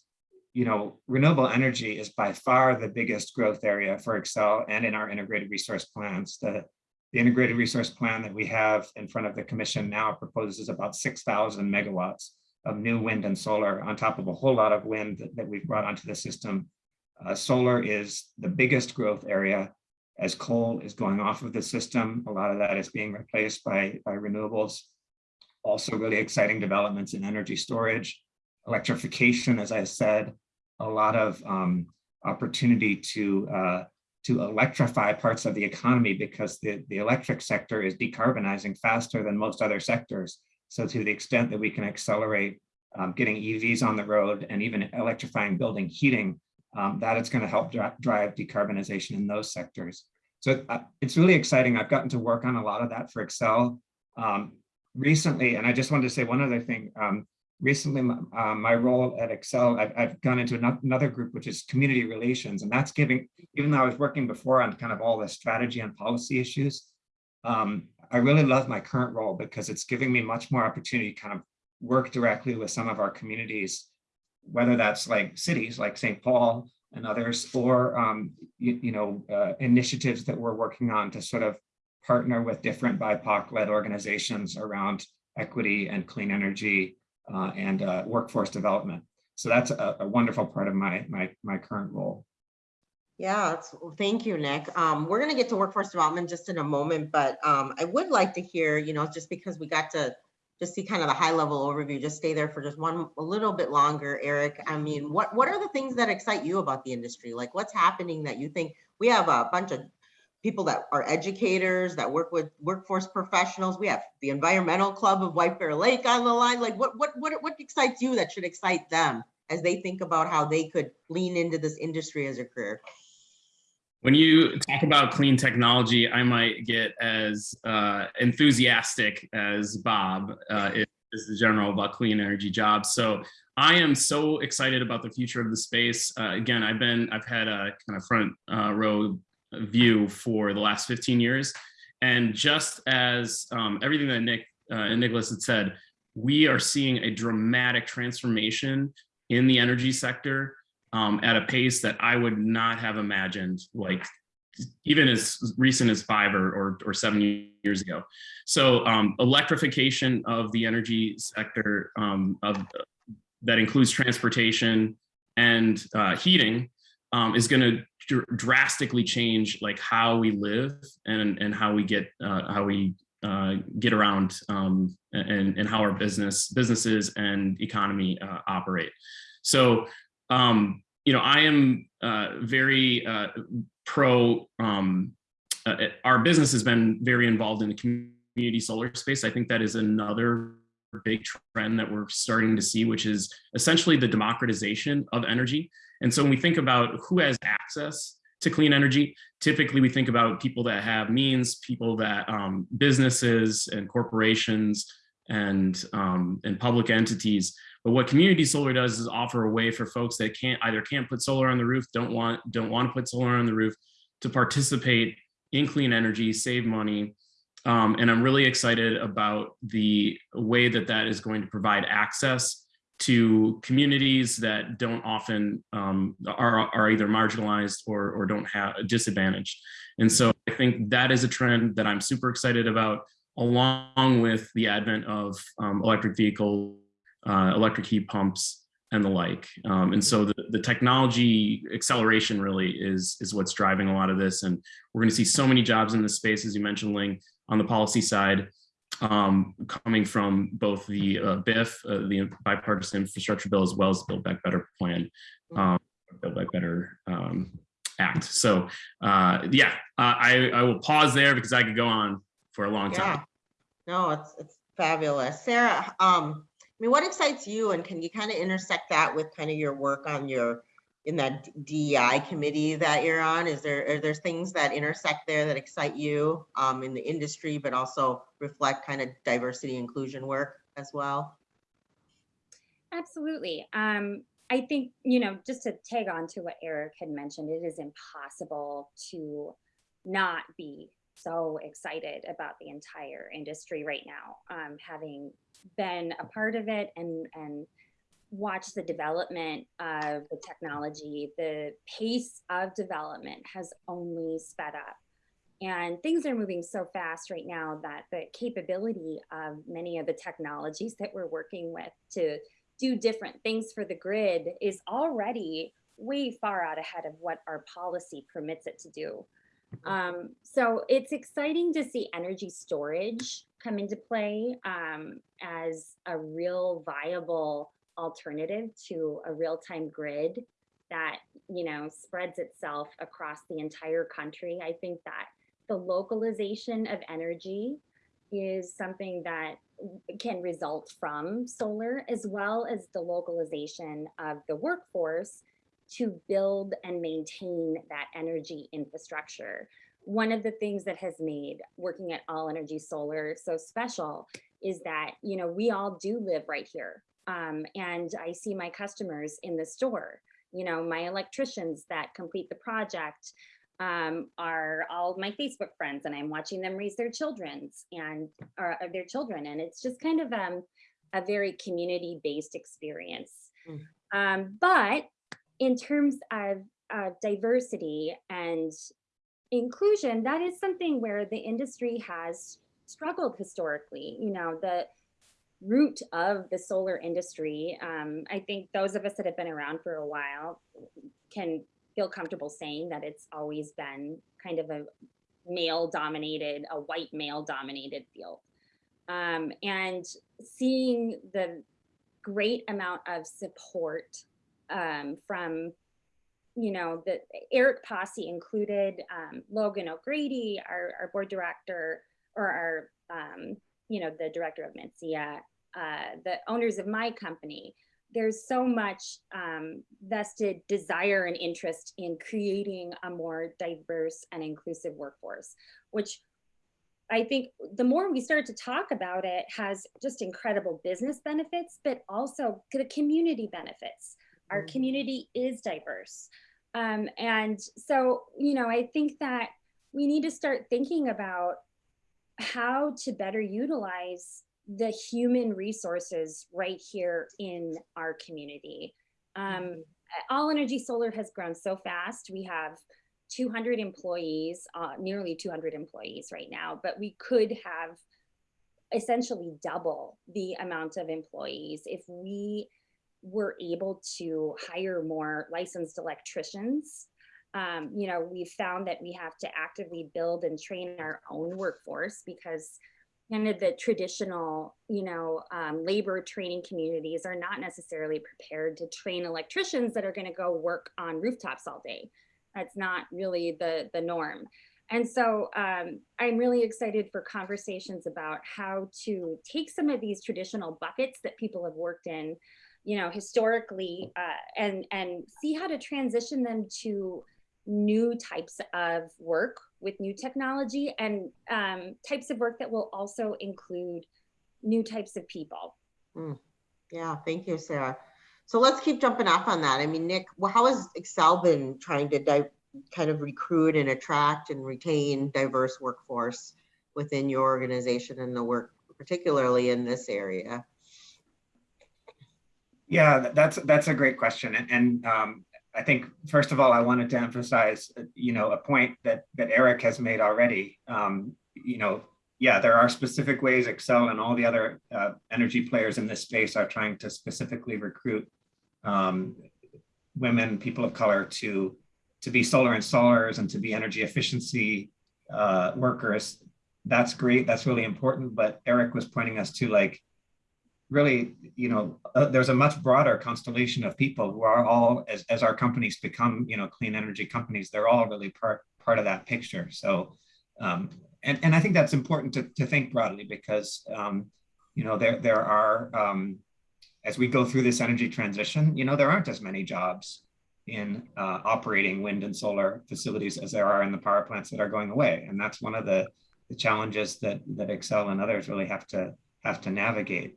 you know, renewable energy is by far the biggest growth area for Xcel and in our integrated resource plans. The the integrated resource plan that we have in front of the commission now proposes about 6,000 megawatts of new wind and solar on top of a whole lot of wind that, that we've brought onto the system. Uh, solar is the biggest growth area as coal is going off of the system. A lot of that is being replaced by, by renewables. Also really exciting developments in energy storage, electrification, as I said, a lot of um, opportunity to uh, to electrify parts of the economy because the, the electric sector is decarbonizing faster than most other sectors. So to the extent that we can accelerate um, getting EVs on the road and even electrifying building heating, um, that it's going to help dri drive decarbonization in those sectors. So uh, it's really exciting. I've gotten to work on a lot of that for Xcel um, recently. And I just wanted to say one other thing. Um, recently, uh, my role at Xcel, I've, I've gone into another group, which is community relations. And that's giving, even though I was working before on kind of all the strategy and policy issues, um, I really love my current role because it's giving me much more opportunity to kind of work directly with some of our communities, whether that's like cities like St. Paul and others, or um, you, you, know, uh, initiatives that we're working on to sort of partner with different BIPOC-led organizations around equity and clean energy uh, and uh, workforce development. So that's a, a wonderful part of my, my, my current role. Yeah, thank you, Nick. Um, we're gonna get to workforce development just in a moment, but um, I would like to hear, you know, just because we got to just see kind of the high level overview, just stay there for just one, a little bit longer, Eric. I mean, what, what are the things that excite you about the industry? Like what's happening that you think, we have a bunch of people that are educators, that work with workforce professionals. We have the Environmental Club of White Bear Lake on the line. Like what, what, what, what excites you that should excite them as they think about how they could lean into this industry as a career? When you talk about clean technology, I might get as uh, enthusiastic as Bob uh, is, the general about clean energy jobs. So I am so excited about the future of the space. Uh, again, I've been, I've had a kind of front uh, row view for the last 15 years. And just as um, everything that Nick uh, and Nicholas had said, we are seeing a dramatic transformation in the energy sector um, at a pace that I would not have imagined, like even as recent as five or, or, or seven years ago. So um, electrification of the energy sector um, of, that includes transportation and uh, heating um, is going to dr drastically change like how we live and and how we get uh, how we uh, get around um, and and how our business businesses and economy uh, operate. So um, you know I am uh, very uh, pro. Um, uh, our business has been very involved in the community solar space. I think that is another big trend that we're starting to see, which is essentially the democratization of energy. And so when we think about who has access to clean energy, typically we think about people that have means, people that um, businesses and corporations and, um, and public entities. But what community solar does is offer a way for folks that can't either can't put solar on the roof, don't want, don't want to put solar on the roof to participate in clean energy, save money, um, and I'm really excited about the way that that is going to provide access to communities that don't often um, are, are either marginalized or, or don't have a disadvantage. And so I think that is a trend that I'm super excited about, along with the advent of um, electric vehicles, uh, electric heat pumps, and the like. Um, and so the, the technology acceleration really is, is what's driving a lot of this. And we're gonna see so many jobs in this space, as you mentioned, Ling, on the policy side, um, coming from both the uh, BIF, uh, the bipartisan infrastructure bill, as well as the Build Back Better plan, um, Build Back Better um, Act. So uh, yeah, uh, I, I will pause there because I could go on for a long time. No, it's it's fabulous. Sarah, um, I mean, what excites you and can you kind of intersect that with kind of your work on your in that DEI committee that you're on? Is there, are there things that intersect there that excite you um, in the industry, but also reflect kind of diversity inclusion work as well? Absolutely. Um, I think, you know, just to tag on to what Eric had mentioned, it is impossible to not be so excited about the entire industry right now. Um, having been a part of it and, and watch the development of the technology, the pace of development has only sped up. And things are moving so fast right now that the capability of many of the technologies that we're working with to do different things for the grid is already way far out ahead of what our policy permits it to do. Um, so it's exciting to see energy storage come into play um, as a real viable alternative to a real-time grid that you know spreads itself across the entire country. I think that the localization of energy is something that can result from solar as well as the localization of the workforce to build and maintain that energy infrastructure. One of the things that has made working at All Energy Solar so special is that, you know, we all do live right here. Um, and I see my customers in the store, you know, my electricians that complete the project um, are all my Facebook friends and I'm watching them raise their children's and or, or their children. And it's just kind of um, a very community-based experience. Mm. Um, but in terms of uh, diversity and inclusion, that is something where the industry has struggled historically. You know, the root of the solar industry, um, I think those of us that have been around for a while can feel comfortable saying that it's always been kind of a male dominated, a white male dominated field. Um, and seeing the great amount of support um, from, you know, the Eric Pasi included, um, Logan O'Grady, our, our board director, or our, um, you know, the director of MnSEIA, uh, the owners of my company. There's so much um, vested desire and interest in creating a more diverse and inclusive workforce, which I think the more we start to talk about it has just incredible business benefits, but also the community benefits. Our Mhm. community is diverse. Um, and so, you know, I think that we need to start thinking about how to better utilize the human resources right here in our community. Um, All Energy Solar has grown so fast. We have 200 employees, uh, nearly 200 employees right now, but we could have essentially double the amount of employees if we were able to hire more licensed electricians. Um, you know, we've found that we have to actively build and train our own workforce because kind of the traditional, you know, um, labor training communities are not necessarily prepared to train electricians that are going to go work on rooftops all day. That's not really the the norm. And so um, I'm really excited for conversations about how to take some of these traditional buckets that people have worked in, you know, historically, uh, and and see how to transition them to new types of work with new technology and um, types of work that will also include new types of people. Yeah, thank you, Sarah. So let's keep jumping off on that. I mean, Nick, wh- how has Xcel been trying to di- kind of recruit and attract and retain diverse workforce within your organization and the work, particularly in this area? Yeah, that's that's a great question, and, and um, I think first of all, I wanted to emphasize, you know, a point that that Eric has made already. Um, you know, yeah, there are specific ways Xcel and all the other uh, energy players in this space are trying to specifically recruit um, women, people of color to to be solar installers and to be energy efficiency uh, workers. That's great. That's really important. But Eric was pointing us to like really, you know, uh, there's a much broader constellation of people who are all, as, as our companies become, you know, clean energy companies, they're all really part part of that picture. So, um, and and I think that's important to to think broadly because, um, you know, there there are um, as we go through this energy transition, you know, there aren't as many jobs in uh, operating wind and solar facilities as there are in the power plants that are going away. And that's one of the, the challenges that, that Xcel and others really have to have to navigate.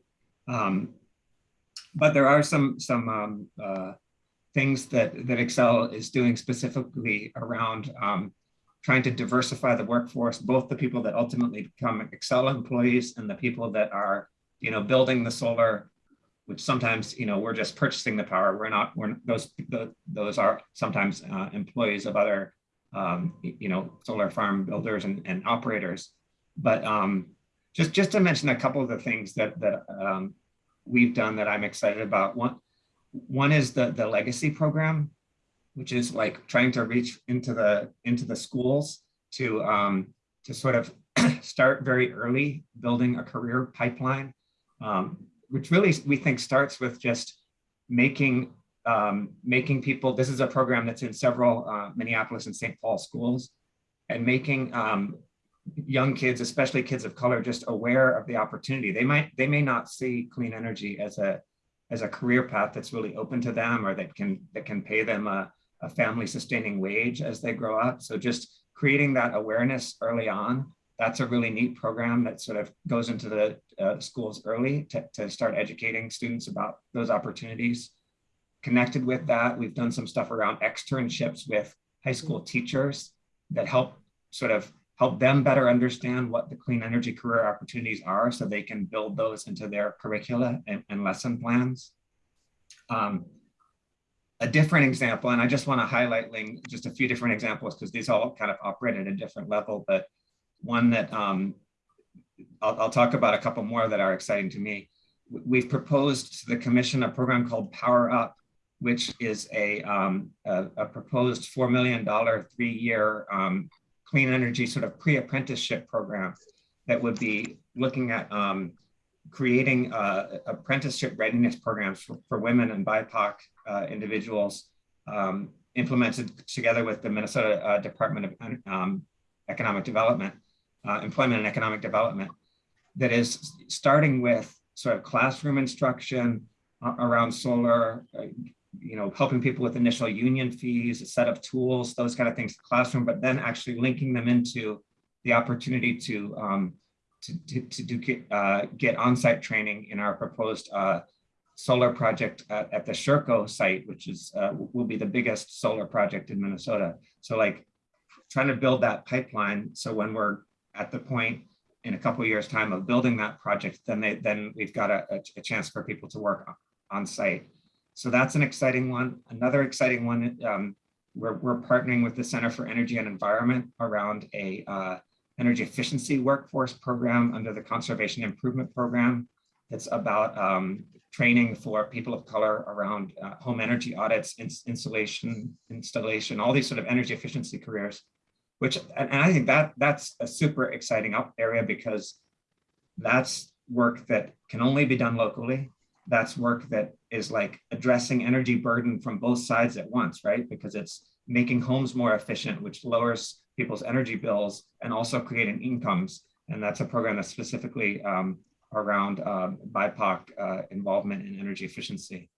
Um, but there are some some um, uh, things that that Xcel is doing specifically around um, trying to diversify the workforce, both the people that ultimately become Xcel employees and the people that are, you know, building the solar, which sometimes, you know, we're just purchasing the power. We're not, we're those, the, those are sometimes uh, employees of other, um, you know, solar farm builders and, and operators. But um, just, just to mention a couple of the things that, that um, we've done that I'm excited about. One, one is the, the legacy program, which is like trying to reach into the into the schools to um, to sort of start very early building a career pipeline, um, which really we think starts with just making um, making people. This is a program that's in several uh, Minneapolis and St. Paul schools, and making um, young kids, especially kids of color, just aware of the opportunity. They might they may not see clean energy as a as a career path that's really open to them or that can that can pay them a, a family sustaining wage as they grow up. So just creating that awareness early on, that's a really neat program that sort of goes into the uh, schools early to, to start educating students about those opportunities. Connected with that, we've done some stuff around externships with high school teachers that help sort of help them better understand what the clean energy career opportunities are so they can build those into their curricula and, and lesson plans. Um, a different example, and I just want to highlight Ling, just a few different examples because these all kind of operate at a different level, but one that um, I'll, I'll talk about a couple more that are exciting to me. We've proposed to the commission a program called Power Up, which is a, um, a, a proposed $4 million three-year um, clean energy sort of pre-apprenticeship program that would be looking at um, creating uh, apprenticeship readiness programs for, for women and BIPOC uh, individuals um, implemented together with the Minnesota uh, Department of um, Economic Development, uh, Employment and Economic Development, that is starting with sort of classroom instruction uh, around solar, uh, you know, helping people with initial union fees, a set of tools, those kind of things, the classroom, but then actually linking them into the opportunity to um, to, to, to do get, uh, get on-site training in our proposed uh, solar project at, at the Sherco site, which is uh, will be the biggest solar project in Minnesota. So like trying to build that pipeline. So when we're at the point in a couple years time of building that project, then they then we've got a, a, a chance for people to work on site. So that's an exciting one. Another exciting one, um, we're, we're partnering with the Center for Energy and Environment around a uh, energy efficiency workforce program under the Conservation Improvement Program. It's about um, training for people of color around uh, home energy audits, ins installation, installation, all these sort of energy efficiency careers, which, and, and I think that that's a super exciting up area because that's work that can only be done locally. That's work that is like addressing energy burden from both sides at once, right? Because it's making homes more efficient, which lowers people's energy bills and also creating incomes. And that's a program that's specifically um, around um, BIPOC uh, involvement in energy efficiency.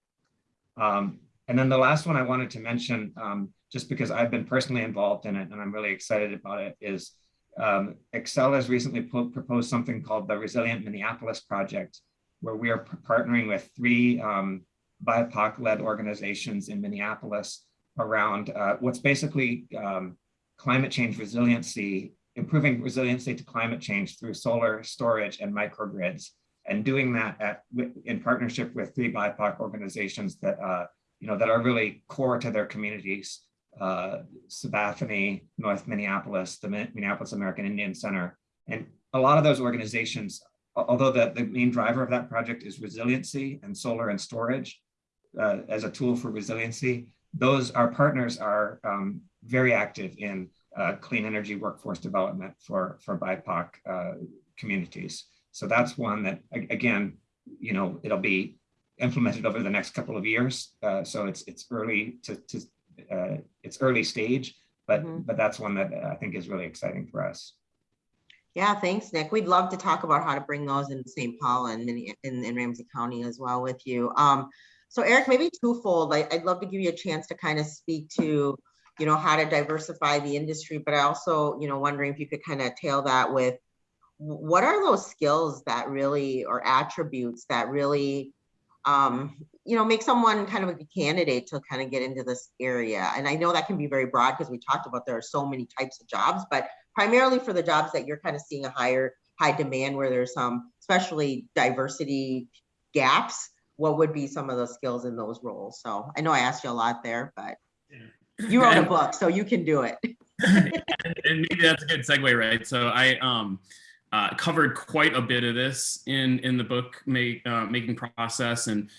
Um, and then the last one I wanted to mention, um, just because I've been personally involved in it and I'm really excited about it, is um, Xcel has recently proposed something called the Resilient Minneapolis Project, where we are partnering with three um, BIPOC-led organizations in Minneapolis around uh, what's basically um, climate change resiliency, improving resiliency to climate change through solar storage and microgrids, and doing that at, in partnership with three BIPOC organizations that uh, you know that are really core to their communities, uh, Sabathani, North Minneapolis, the Minneapolis American Indian Center, and a lot of those organizations, although the, the main driver of that project is resiliency and solar and storage uh, as a tool for resiliency, those our partners are um, very active in uh, clean energy workforce development for for BIPOC uh, communities. So that's one that again, you know, it'll be implemented over the next couple of years. Uh, so it's it's early to, to uh, it's early stage, but mm -hmm. but that's one that I think is really exciting for us. Yeah, thanks, Nick. We'd love to talk about how to bring those in St. Paul and in, in, in Ramsey County as well with you. Um, So Eric, maybe twofold, I, I'd love to give you a chance to kind of speak to, you know, how to diversify the industry, but I also, you know, wondering if you could kind of tail that with what are those skills that really, or attributes that really, um, you know, make someone kind of a candidate to kind of get into this area? And I know that can be very broad because we talked about there are so many types of jobs, but primarily for the jobs that you're kind of seeing a higher, high demand where there's some, especially diversity gaps, what would be some of the skills in those roles? So I know I asked you a lot there, but you wrote a book, so you can do it. and, and maybe that's a good segue, right? So I um, uh, covered quite a bit of this in in the book make, uh, making process, and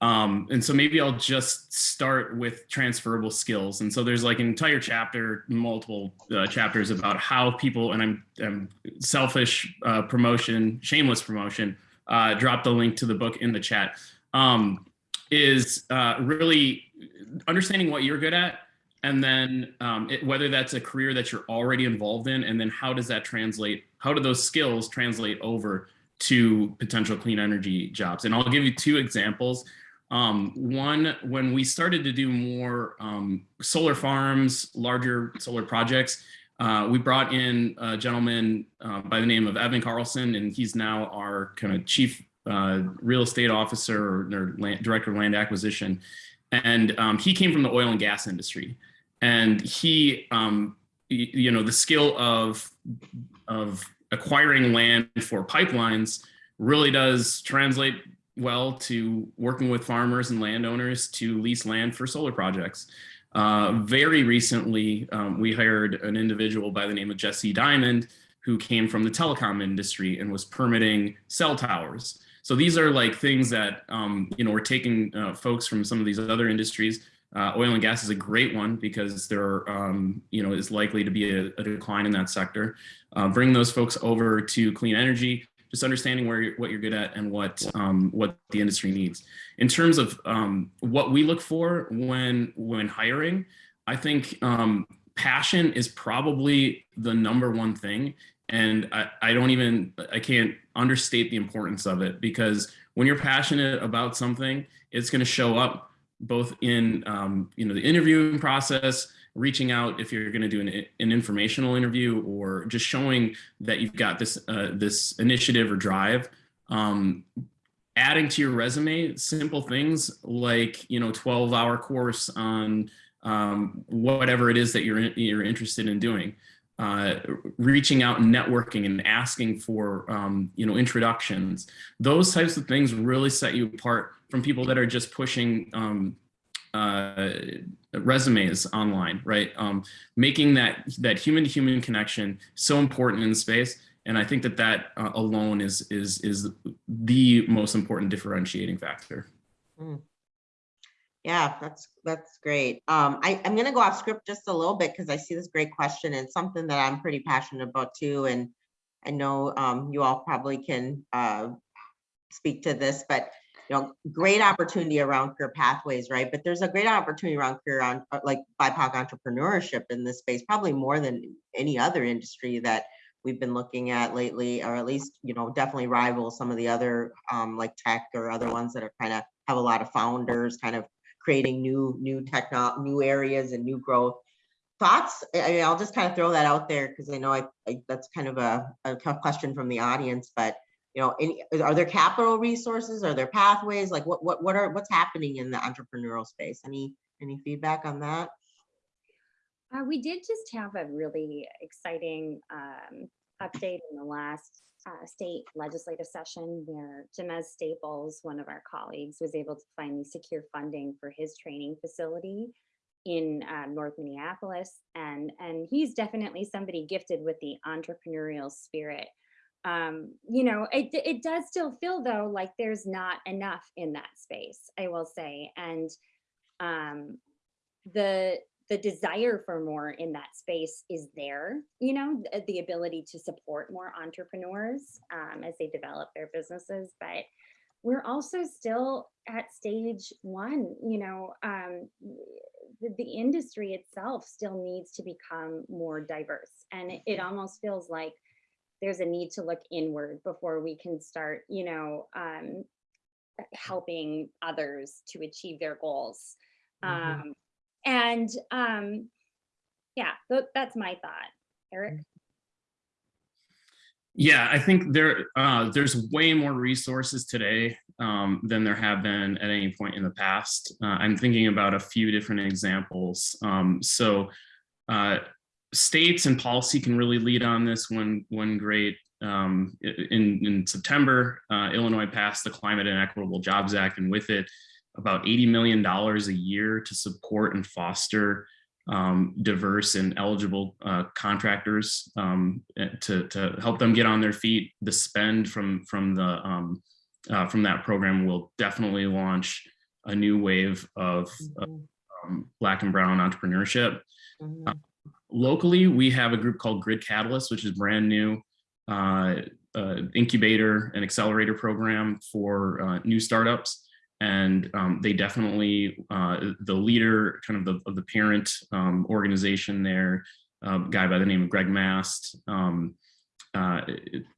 um, and so maybe I'll just start with transferable skills. And so there's like an entire chapter, multiple uh, chapters about how people, and I'm, I'm selfish uh, promotion, shameless promotion. Uh, drop the link to the book in the chat. Um, is uh, really understanding what you're good at and then um, it, whether that's a career that you're already involved in and then how does that translate how do those skills translate over to potential clean energy jobs and i'll give you two examples um, one when we started to do more um, solar farms larger solar projects uh, we brought in a gentleman uh, by the name of evan carlson and he's now our kind of chief uh, real estate officer or, land, director of land acquisition. And um, he came from the oil and gas industry. And he um, you know the skill of of acquiring land for pipelines really does translate well to working with farmers and landowners to lease land for solar projects uh, very recently um, we hired an individual by the name of jesse diamond who came from the telecom industry and was permitting cell towers so these are like things that um, you know we're taking uh, folks from some of these other industries. Uh, oil and gas is a great one because there um, you know is likely to be a, a decline in that sector. Uh, bring those folks over to clean energy, just understanding where you're, what you're good at and what um, what the industry needs. In terms of um, what we look for when when hiring, I think um, passion is probably the number one thing and I, I don't even i can't understate the importance of it because when you're passionate about something it's going to show up both in um, you know the interviewing process reaching out if you're going to do an, an informational interview or just showing that you've got this uh, this initiative or drive. Um, adding to your resume simple things like you know 12 hour course on um, whatever it is that you're you're interested in doing. Uh, reaching out and networking and asking for um, you know introductions. Those types of things really set you apart from people that are just pushing um, uh, resumes online right um, making that that human to human connection so important in space and i think that that uh, alone is is is the most important differentiating factor Yeah, that's, that's great. Um, I, I'm gonna go off script just a little bit because I see this great question and something that I'm pretty passionate about too. And I know, um, you all probably can, uh, speak to this, but, you know, great opportunity around career pathways, right? But there's a great opportunity around career on, uh, like BIPOC entrepreneurship in this space, probably more than any other industry that we've been looking at lately, or at least, you know, definitely rival some of the other, um, like tech or other ones that are kind of have a lot of founders kind of creating new, new techno, new areas and new growth. Thoughts, I mean, I'll just kind of throw that out there because I know I, I, that's kind of a, a tough question from the audience, but you know, any, are there capital resources? Are there pathways? Like what, what, what are, what's happening in the entrepreneurial space? Any, any feedback on that? Uh, we did just have a really exciting um, update in the last uh, state legislative session where Jamez Staples, one of our colleagues, was able to finally secure funding for his training facility in uh, North Minneapolis. And, and he's definitely somebody gifted with the entrepreneurial spirit. Um, you know, it, it does still feel though like there's not enough in that space, I will say. And um, the the desire for more in that space is there, you know, the, the ability to support more entrepreneurs um, as they develop their businesses. But we're also still at stage one, you know, um, the, the industry itself still needs to become more diverse. And it, it almost feels like there's a need to look inward before we can start, you know, um, helping others to achieve their goals. Mhm. Um, and um, yeah, tho- that's my thought. Eric? Yeah, I think there uh, there's way more resources today um, than there have been at any point in the past. Uh, I'm thinking about a few different examples. Um, so uh, states and policy can really lead on this. One one great um, in in September, uh, Illinois passed the Climate and Equitable Jobs Act, and with it, about 80 million dollars a year to support and foster um, diverse and eligible uh, contractors um, eh, to, to help them get on their feet. The spend from from the um, uh, from that program will definitely launch a new wave of Mhm. um, Black and Brown entrepreneurship. Mhm. Locally, we have a group called Grid Catalyst, which is brand new uh, uh, incubator and accelerator program for uh, new startups. And um, they definitely uh, the leader kind of the, of the parent um, organization there a guy by the name of greg mast um, uh,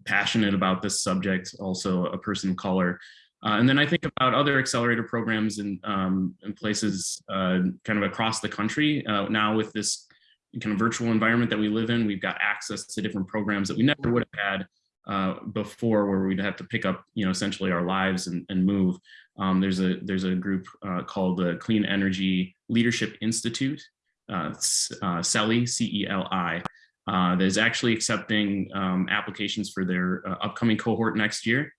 passionate about this subject also a person of color. Uh, and then i think about other accelerator programs in, um, in places uh, kind of across the country uh, now with this kind of virtual environment that we live in we've got access to different programs that we never would have had uh, before where we'd have to pick up you know essentially our lives and, and move um, there's a there's a group uh, called the Clean Energy Leadership Institute, uh, uh, CELI, C-E-L-I, uh, that is actually accepting um, applications for their uh, upcoming cohort next year.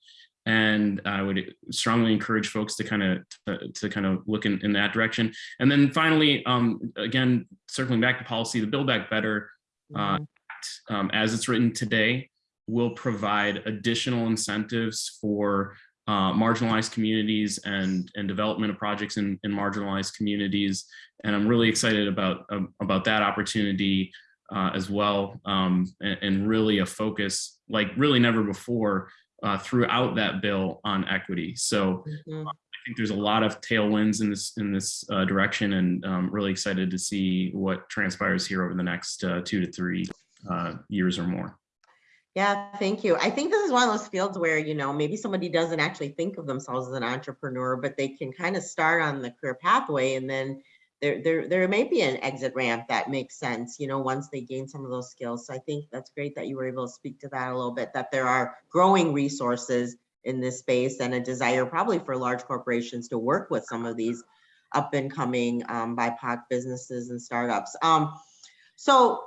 And I would strongly encourage folks to kind of to, to kind of look in, in that direction. And then finally, um, again, circling back to policy, the Build Back Better uh, Mhm. um, as it's written today, will provide additional incentives for uh, marginalized communities and and development of projects in, in marginalized communities. And I'm really excited about um, about that opportunity uh, as well, um, and, and really a focus like really never before uh, throughout that bill on equity. So Mhm. I think there's a lot of tailwinds in this in this uh, direction, and um, really excited to see what transpires here over the next uh, two to three uh, years or more. Yeah, thank you. I think this is one of those fields where, you know, maybe somebody doesn't actually think of themselves as an entrepreneur, but they can kind of start on the career pathway and then there, there, there may be an exit ramp that makes sense, you know, once they gain some of those skills. So I think that's great that you were able to speak to that a little bit, that there are growing resources in this space and a desire probably for large corporations to work with some of these up and coming um, BIPOC businesses and startups. Um, so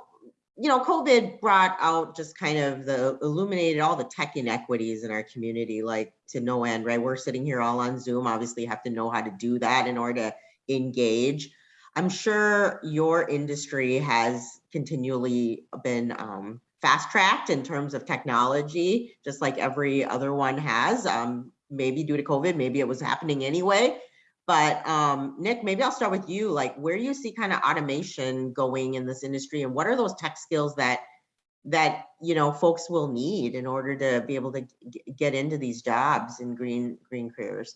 you know, COVID brought out just kind of the illuminated all the tech inequities in our community, like to no end, right? We're sitting here all on Zoom, obviously have to know how to do that in order to engage. I'm sure your industry has continually been um, fast tracked in terms of technology, just like every other one has. Um, maybe due to COVID, maybe it was happening anyway. But um, Nick, maybe I'll start with you. Like, where do you see kind of automation going in this industry, and what are those tech skills that that you know folks will need in order to be able to get into these jobs in green green careers?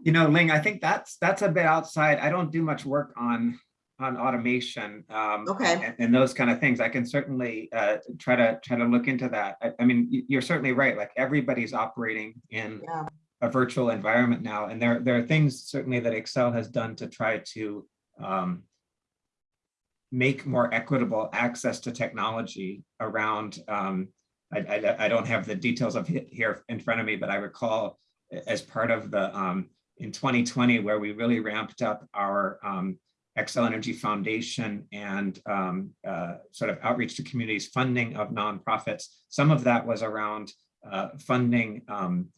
You know, Ling, I think that's, that's a bit outside. I don't do much work on, on automation. um, Okay. And, and those kind of things. I can certainly uh, try to, try to look into that. I, I mean, you're certainly right. Like everybody's operating in Yeah. a virtual environment now. And there, there are things certainly that Xcel has done to try to um, make more equitable access to technology around, um, I, I, I don't have the details of it here in front of me, but I recall as part of the, um, in 2020, where we really ramped up our um, Xcel Energy Foundation and um, uh, sort of outreach to communities, funding of nonprofits. Some of that was around uh, funding um,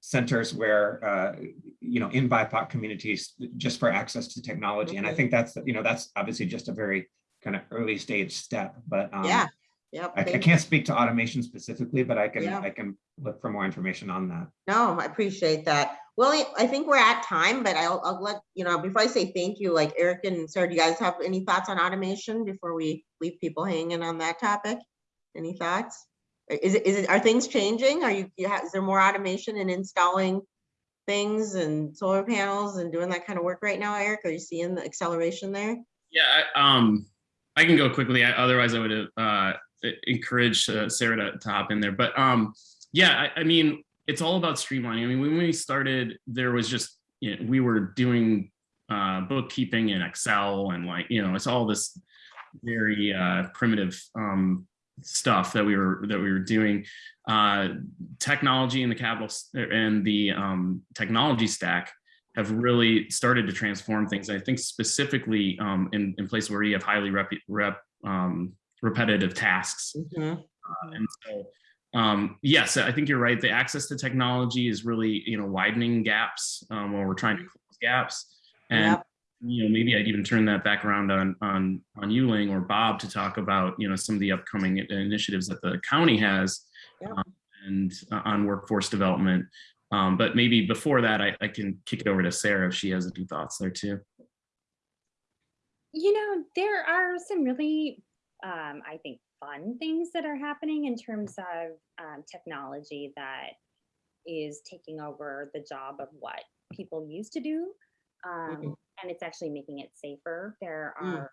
centers where, uh, you know, in BIPOC communities, just for access to technology. And I think that's, you know, that's obviously just a very kind of early stage step, but um, Yeah. Yep. I, I can't speak to automation specifically, but I can, Yeah. I can look for more information on that. No, I appreciate that. Well, I think we're at time, but I'll, I'll let, you know, before I say thank you, like Eric and Sarah, do you guys have any thoughts on automation before we leave people hanging on that topic? Any thoughts? Is it, is it, are things changing? Are you, is there more automation in installing things and solar panels and doing that kind of work right now, Eric? Are you seeing the acceleration there? Yeah, I- um, I can go quickly. I- Otherwise, I would uh, encourage uh, Sarah to, to hop in there. But um, yeah, I, I mean, it's all about streamlining. I mean, when we started, there was just you know, we were doing uh, bookkeeping in Excel and like you know, it's all this very uh, primitive um, stuff that we were that we were doing. Uh, technology and the capital and the um, technology stack have really started to transform things. I think specifically um, in, in places where you have highly rep, rep um, repetitive tasks. Mhm. Uh, and so, um, yes, I think you're right. The access to technology is really, you know, widening gaps um, when we're trying to close gaps. And Yep. you know, maybe I'd even turn that back around on on on you, Ling, or Bob to talk about, you know, some of the upcoming initiatives that the county has Yep. um, and uh, on workforce development. Um, but maybe before that, I, I can kick it over to Sarah if she has any thoughts there too. You know, there are some really, um, I think, fun things that are happening in terms of um, technology that is taking over the job of what people used to do. Um, and it's actually making it safer. There Mm. are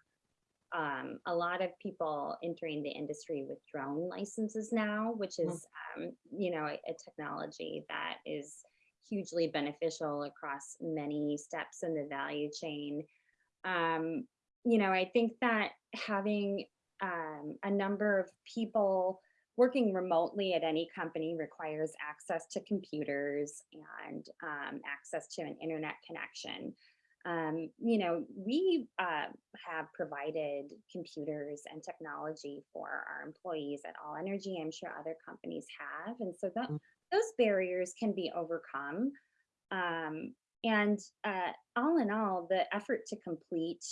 um, a lot of people entering the industry with drone licenses now, which Mm. is, um, you know, a, a technology that is hugely beneficial across many steps in the value chain. Um, you know, I think that having um, a number of people working remotely at any company requires access to computers and um, access to an internet connection. Um, you know, we uh, have provided computers and technology for our employees at All Energy. I'm sure other companies have. And so tho- Mm. those barriers can be overcome. Um, and uh, all in all, the effort to complete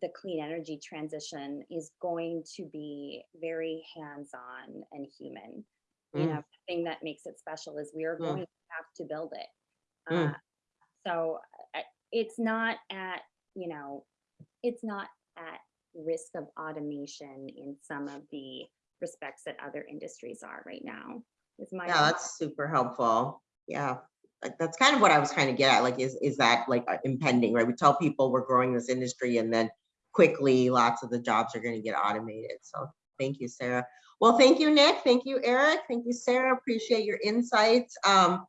the clean energy transition is going to be very hands-on and human. You Mm. know, the thing that makes it special is we are Mm. going to have to build it. Mm. Uh, so uh, it's not at, you know, it's not at risk of automation in some of the respects that other industries are right now. Is my Yeah, that's super helpful. Yeah. Like, That's kind of what I was trying to get at, like, is, is that like uh, impending, right? We tell people we're growing this industry and then quickly lots of the jobs are gonna get automated. So thank you, Sarah. Well, thank you, Nick. Thank you, Eric. Thank you, Sarah. Appreciate your insights. Um,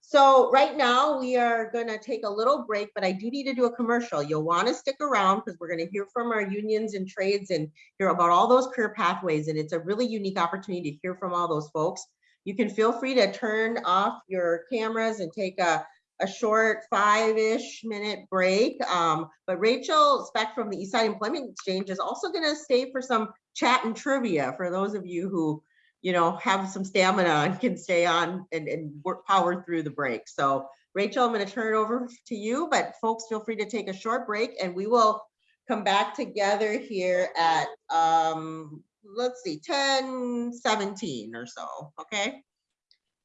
so right now we are gonna take a little break, but I do need to do a commercial. You'll want to stick around because we're gonna hear from our unions and trades and hear about all those career pathways. And it's a really unique opportunity to hear from all those folks. You can feel free to turn off your cameras and take a, a short five-ish minute break. Um, but Rachel Speck from the Eastside Employment Exchange is also gonna stay for some chat and trivia for those of you who, you know, have some stamina and can stay on and, and work power through the break. So Rachel, I'm gonna turn it over to you, but folks, feel free to take a short break and we will come back together here at, um, let's see, 10, 17 or so, okay?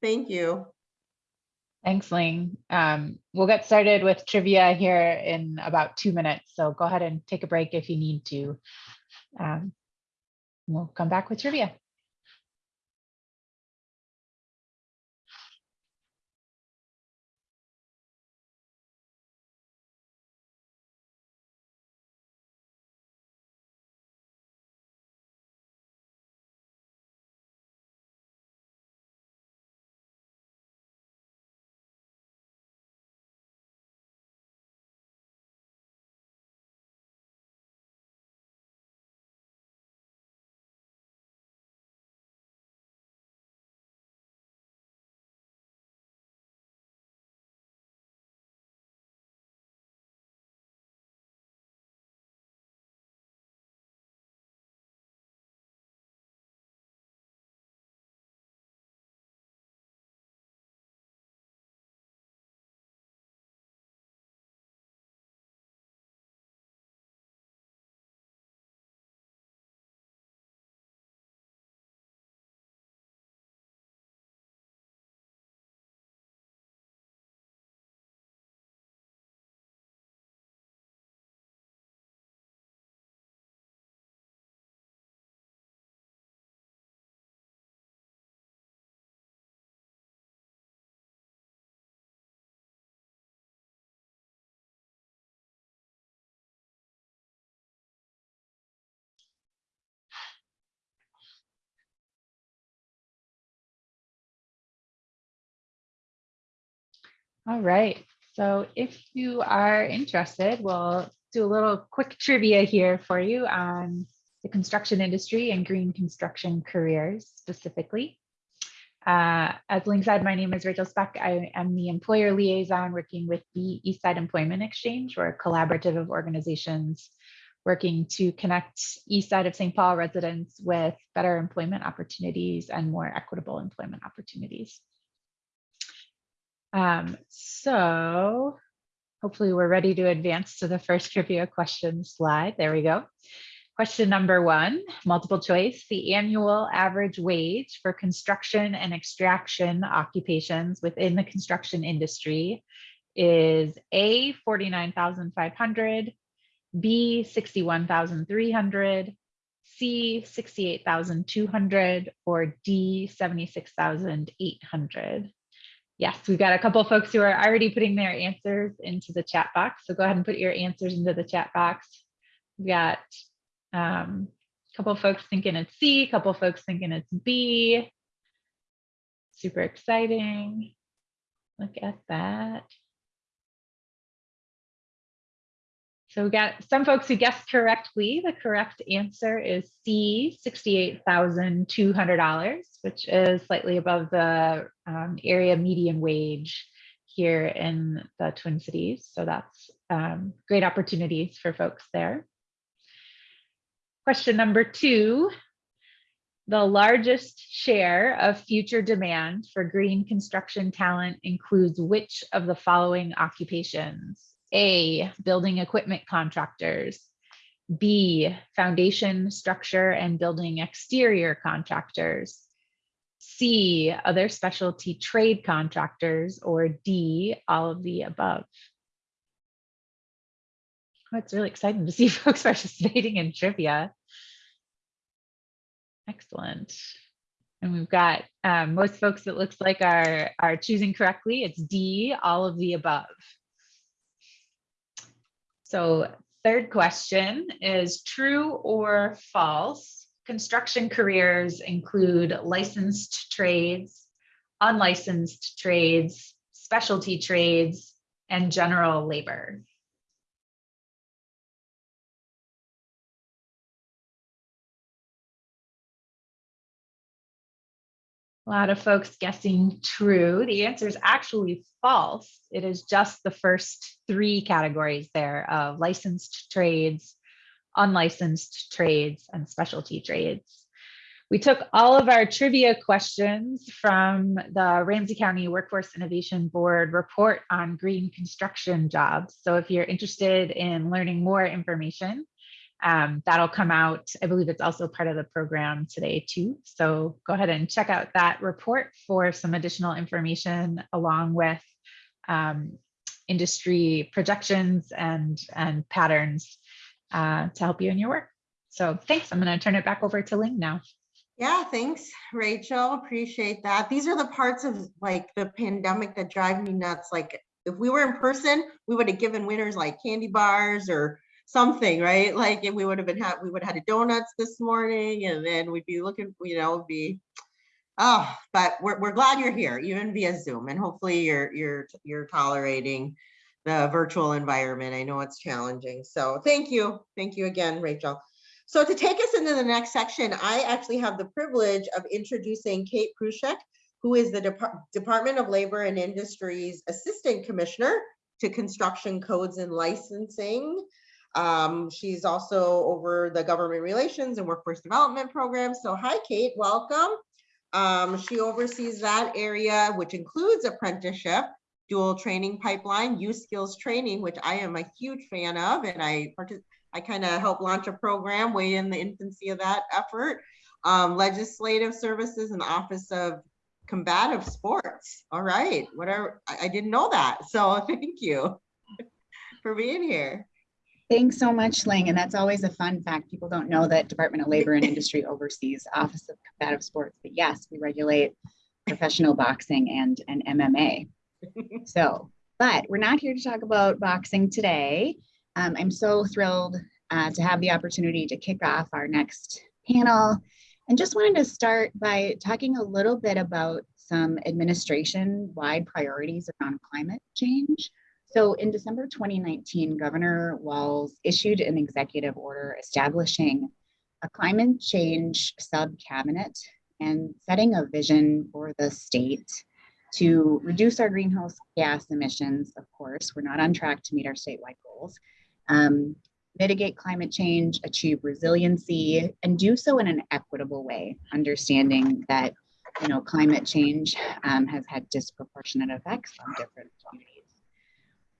Thank you. Thanks, Ling. Um, we'll get started with trivia here in about two minutes. So go ahead and take a break if you need to. Um, we'll come back with trivia. All right, so if you are interested, we'll do a little quick trivia here for you on the construction industry and green construction careers specifically. Uh, as Ling said, my name is Rachel Speck. I am the employer liaison working with the Eastside Employment Exchange. We're a collaborative of organizations working to connect east side of St. Paul residents with better employment opportunities and more equitable employment opportunities. Um, so hopefully we're ready to advance to the first trivia question slide. There we go. Question number one, multiple choice. The annual average wage for construction and extraction occupations within the construction industry is A, 49,500, B, 61,300, C, 68,200, or D, 76,800. Yes, we've got a couple of folks who are already putting their answers into the chat box. So go ahead and put your answers into the chat box. We've got um, a couple of folks thinking it's C, a couple of folks thinking it's B. Super exciting. Look at that. So we got some folks who guessed correctly. The correct answer is C, $68,200, which is slightly above the um, area median wage here in the Twin Cities. So that's um, great opportunities for folks there. Question number two, the largest share of future demand for green construction talent includes which of the following occupations? A, building equipment contractors. B, foundation, structure, and building exterior contractors. C, other specialty trade contractors, or D, all of the above. Oh, it's really exciting to see folks participating in trivia. Excellent. And we've got um, most folks it looks like are, are choosing correctly. It's D, all of the above. So third question is true or false? Construction careers include licensed trades, unlicensed trades, specialty trades, and general labor. A lot of folks guessing true. The answer is actually false. It is just the first three categories there of licensed trades, unlicensed trades, and specialty trades. We took all of our trivia questions from the Ramsey County Workforce Innovation Board report on green construction jobs. So if you're interested in learning more information, um, that'll come out. I believe it's also part of the program today too. So go ahead and check out that report for some additional information along with um, industry projections and, and patterns uh, to help you in your work. So thanks. I'm going to turn it back over to Ling now. Yeah, thanks, Rachel. Appreciate that. These are the parts of like the pandemic that drive me nuts. Like if we were in person, we would have given winners like candy bars or something, right? Like if we would have been had we would have had donuts this morning and then we'd be looking, you know, be oh, but we're we're glad you're here, even via Zoom, and hopefully you're you're you're tolerating the virtual environment. I know it's challenging. So thank you. Thank you again, Rachel. So to take us into the next section, I actually have the privilege of introducing Kate Perushek, who is the Dep Department of Labor and Industries Assistant Commissioner to Construction Codes and Licensing. Um, she's also over the government relations and workforce development program. So hi, Kate, welcome. Um, she oversees that area, which includes apprenticeship, dual training pipeline, youth skills training, which I am a huge fan of, and I I kind of helped launch a program way in the infancy of that effort. Um, legislative services and Office of Combative Sports. All right, whatever. I, I didn't know that, so thank you for being here. Thanks so much, Ling. And that's always a fun fact. People don't know that Department of Labor and Industry oversees Office of Combative Sports, but yes, we regulate professional boxing and, and MMA. So, but we're not here to talk about boxing today. Um, I'm so thrilled uh, to have the opportunity to kick off our next panel and just wanted to start by talking a little bit about some administration-wide priorities around climate change. So in December 2019, Governor Walz issued an executive order establishing a climate change sub-cabinet and setting a vision for the state to reduce our greenhouse gas emissions, of course, we're not on track to meet our statewide goals, um, mitigate climate change, achieve resiliency, and do so in an equitable way, understanding that you know climate change um, has had disproportionate effects on different communities.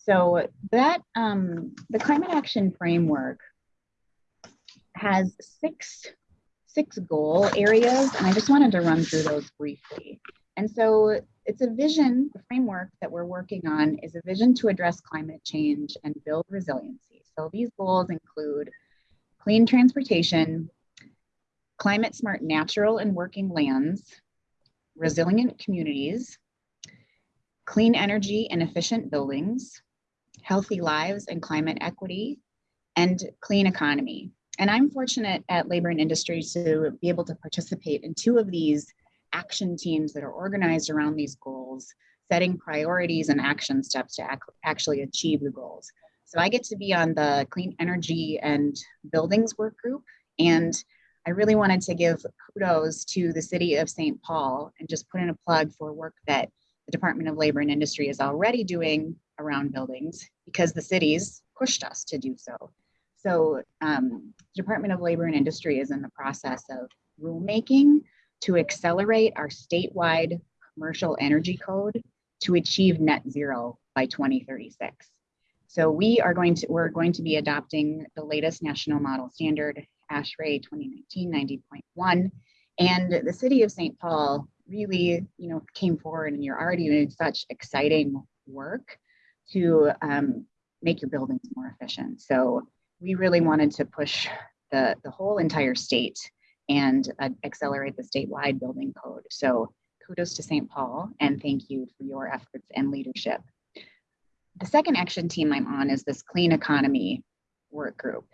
So that um, the climate action framework has six six goal areas, and I just wanted to run through those briefly. And so it's a vision, the framework that we're working on is a vision to address climate change and build resiliency. So these goals include clean transportation, climate smart natural and working lands, resilient communities, clean energy and efficient buildings, healthy lives and climate equity, and clean economy. And I'm fortunate at Labor and Industry to be able to participate in two of these action teams that are organized around these goals, setting priorities and action steps to ac actually achieve the goals. So I get to be on the clean energy and buildings work group. And I really wanted to give kudos to the city of St. Paul and just put in a plug for work that the Department of Labor and Industry is already doing around buildings because the cities pushed us to do so. So um, Department of Labor and Industry is in the process of rulemaking to accelerate our statewide commercial energy code to achieve net zero by 2036. So we are going to, we're going to be adopting the latest national model standard, ASHRAE 2019 90.1. And the city of St. Paul really, you know, came forward and you're already doing such exciting work to um, make your buildings more efficient. So we really wanted to push the, the whole entire state and uh, accelerate the statewide building code. So kudos to St. Paul and thank you for your efforts and leadership. The second action team I'm on is this clean economy work group.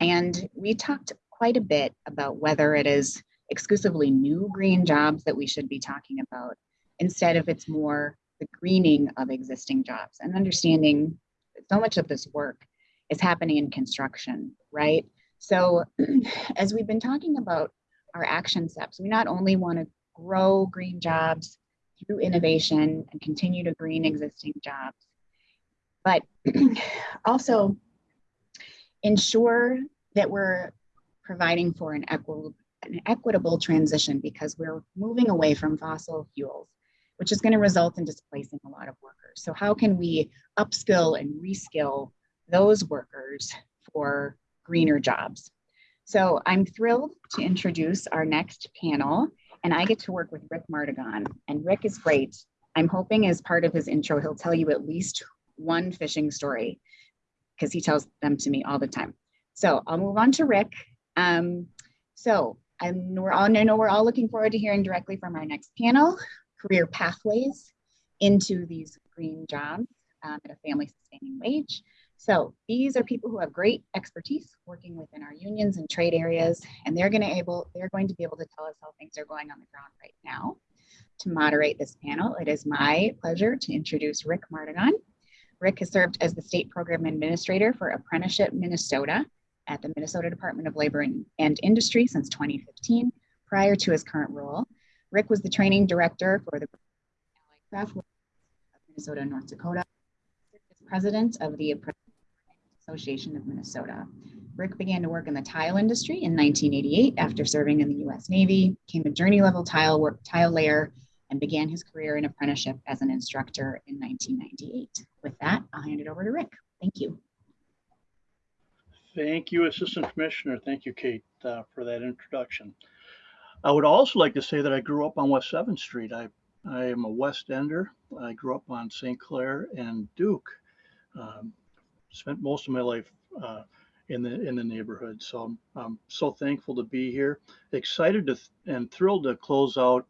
And we talked quite a bit about whether it is exclusively new green jobs that we should be talking about, instead of it's more the greening of existing jobs and understanding so much of this work is happening in construction, right? So as we've been talking about our action steps, we not only want to grow green jobs through innovation and continue to green existing jobs, but also ensure that we're providing for an equitable, an equitable transition because we're moving away from fossil fuels, which is going to result in displacing a lot of workers. So how can we upskill and reskill those workers for greener jobs. So I'm thrilled to introduce our next panel and I get to work with Rick Mardigan and Rick is great. I'm hoping as part of his intro, he'll tell you at least one fishing story because he tells them to me all the time. So I'll move on to Rick. Um, so we're all, I know we're all looking forward to hearing directly from our next panel, career pathways into these green jobs um, at a family sustaining wage. So these are people who have great expertise working within our unions and trade areas, and they're going to able they're going to be able to tell us how things are going on the ground right now. To moderate this panel, it is my pleasure to introduce Rick Mardigan. Rick has served as the state program administrator for Apprenticeship Minnesota at the Minnesota Department of Labor and Industry since 2015. Prior to his current role, Rick was the training director for the Craft of Minnesota North Dakota, president of the Association of Minnesota. Rick began to work in the tile industry in 1988 after serving in the U.S. Navy, became a journey level tile work tile layer, and began his career in apprenticeship as an instructor in 1998. With that, I'll hand it over to Rick. Thank you. Thank you, Assistant Commissioner. Thank you, Kate, uh, for that introduction. I would also like to say that I grew up on West 7th Street. I, I am a West Ender. I grew up on St. Clair and Duke. Um, spent most of my life uh, in the in the neighborhood. So I'm, so thankful to be here. Excited to and thrilled to close out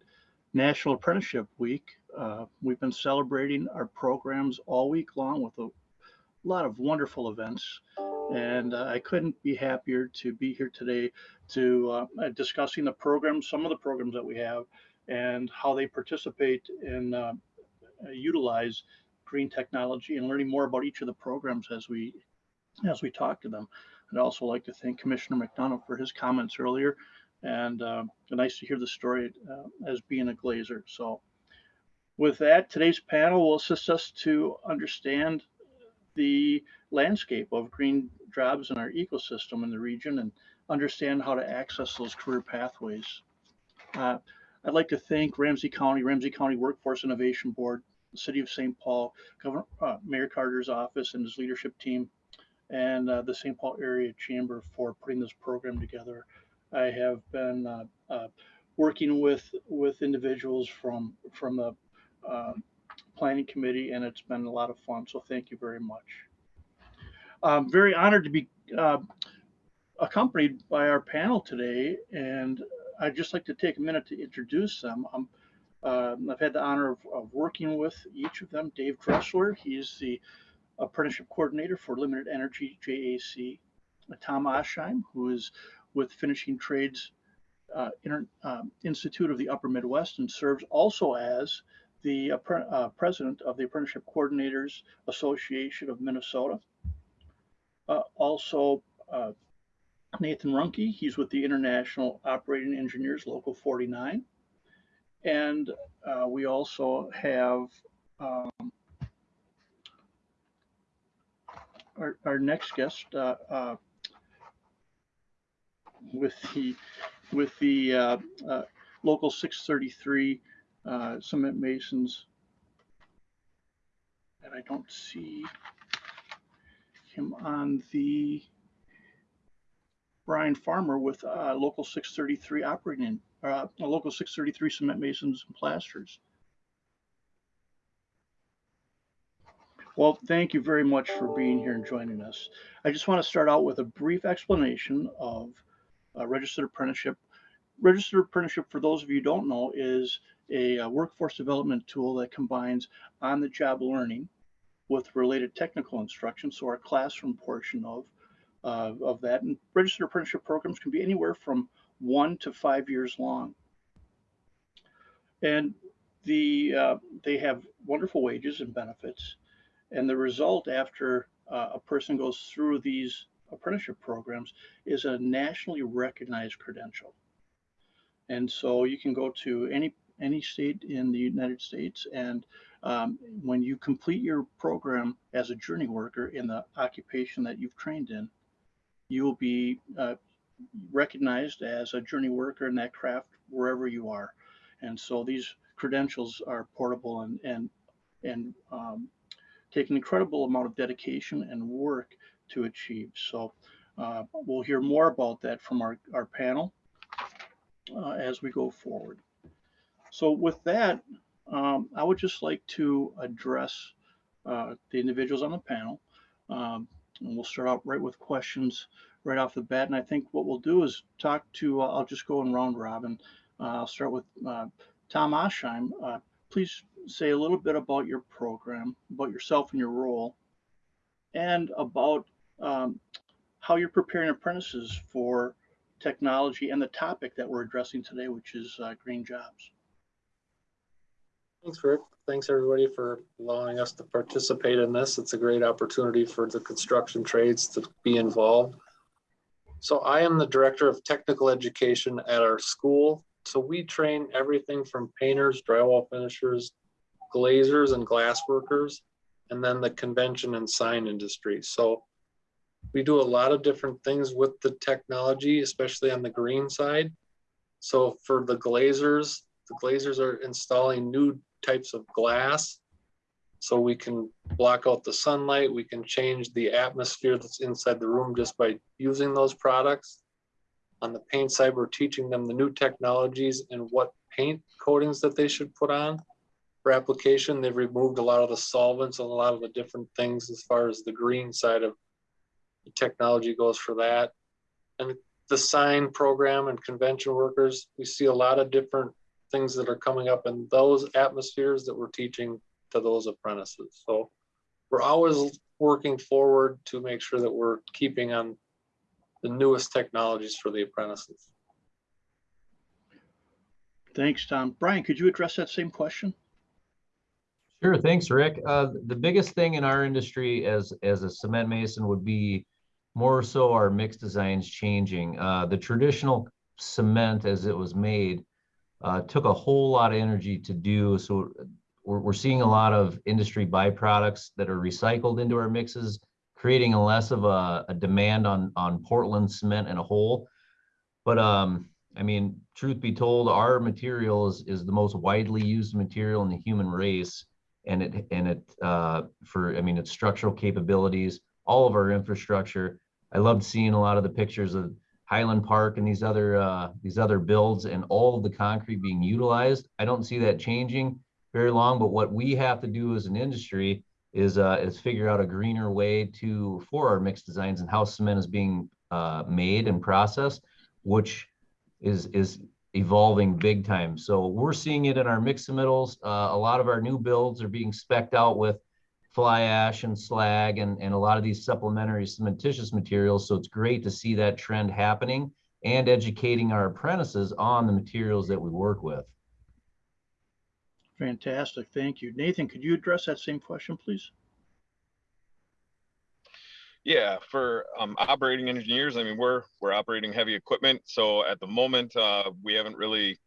National Apprenticeship Week. Uh, we've been celebrating our programs all week long with a lot of wonderful events. And uh, I couldn't be happier to be here today to uh, discussing the programs, some of the programs that we have, and how they participate and uh, utilize green technology and learning more about each of the programs as we as we talk to them. I'd also like to thank Commissioner McDonough for his comments earlier, and uh, nice to hear the story uh, as being a glazer. So, with that, today's panel will assist us to understand the landscape of green jobs in our ecosystem in the region and understand how to access those career pathways. Uh, I'd like to thank Ramsey County, Ramsey County Workforce Innovation Board, the City of St. Paul, Governor uh, Mayor Carter's office and his leadership team, and uh, the St. Paul Area Chamber for putting this program together. I have been uh, uh, working with with individuals from from the uh, planning committee, and it's been a lot of fun. So thank you very much. I'm very honored to be uh, accompanied by our panel today, and I'd just like to take a minute to introduce them. Um, uh, I've had the honor of, of, working with each of them. Dave Dressler, he's the apprenticeship coordinator for Limited Energy JAC. Tom Oshheim, who is with Finishing Trades uh, Inter, um, Institute of the Upper Midwest and serves also as the uh, president of the Apprenticeship Coordinators Association of Minnesota. Uh, also, uh, Nathan Runke, he's with the International Operating Engineers Local 49. And uh, we also have um, our, our next guest uh, uh, with the with the local 633 cement masons. And I don't see him on the Brian Farmer with uh, local 633 operating, uh, local 633 cement masons and plasters. Well, thank you very much for being here and joining us. I just want to start out with a brief explanation of uh, registered apprenticeship. Registered apprenticeship, for those of you who don't know, is a, a workforce development tool that combines on-the-job learning with related technical instruction, so our classroom portion of uh, of that. And registered apprenticeship programs can be anywhere from one to five years long. And the uh, they have wonderful wages and benefits. And the result after uh, a person goes through these apprenticeship programs is a nationally recognized credential. And so you can go to any any state in the United States and um, when you complete your program as a journey worker in the occupation that you've trained in, you will be uh, recognized as a journey worker in that craft wherever you are. And so these credentials are portable and and and um, take an incredible amount of dedication and work to achieve. So uh, we'll hear more about that from our, our panel uh, as we go forward. So with that, um, I would just like to address uh, the individuals on the panel. Um, and we'll start out right with questions right off the bat. And I think what we'll do is talk to, uh, I'll just go in round robin. Uh, I'll start with uh, Tom Oshheim. Uh, please say a little bit about your program, about yourself and your role, and about um, how you're preparing apprentices for technology and the topic that we're addressing today, which is uh, green jobs. Thanks, Rick. Thanks, everybody, for allowing us to participate in this. It's a great opportunity for the construction trades to be involved. So I am the Director of Technical Education at our school. So we train everything from painters, drywall finishers, glazers, and glass workers, and then the convention and sign industry. So we do a lot of different things with the technology, especially on the green side. So for the glazers, the glazers are installing new types of glass so we can block out the sunlight. We can change the atmosphere that's inside the room just by using those products. On the paint side, we're teaching them the new technologies and what paint coatings that they should put on for application. They've removed a lot of the solvents and a lot of the different things as far as the green side of the technology goes for that. And the sign program and convention workers, we see a lot of different things that are coming up in those atmospheres that we're teaching to those apprentices. So we're always working forward to make sure that we're keeping on the newest technologies for the apprentices. Thanks, Tom. Brian, could you address that same question? Sure, thanks, Rick. Uh, the biggest thing in our industry as, as a cement mason would be more so our mix designs changing. Uh, the traditional cement as it was made uh, took a whole lot of energy to do. So we're, we're seeing a lot of industry byproducts that are recycled into our mixes, creating a less of a, a demand on, on Portland cement and a whole. But um, I mean, truth be told, our material is, is the most widely used material in the human race. And it, and it, uh, for, I mean, its structural capabilities, all of our infrastructure. I loved seeing a lot of the pictures of Highland Park and these other, uh, these other builds and all of the concrete being utilized. I don't see that changing very long, but what we have to do as an industry is, uh, is figure out a greener way to, for our mixed designs and how cement is being, uh, made and processed, which is is evolving big time. So we're seeing it in our mix submittals. Uh, a lot of our new builds are being specced out with fly ash and slag and, and a lot of these supplementary cementitious materials. So it's great to see that trend happening and educating our apprentices on the materials that we work with. Fantastic, thank you. Nathan, could you address that same question, please? Yeah, for um, operating engineers, I mean, we're we're operating heavy equipment. So at the moment, uh, we haven't really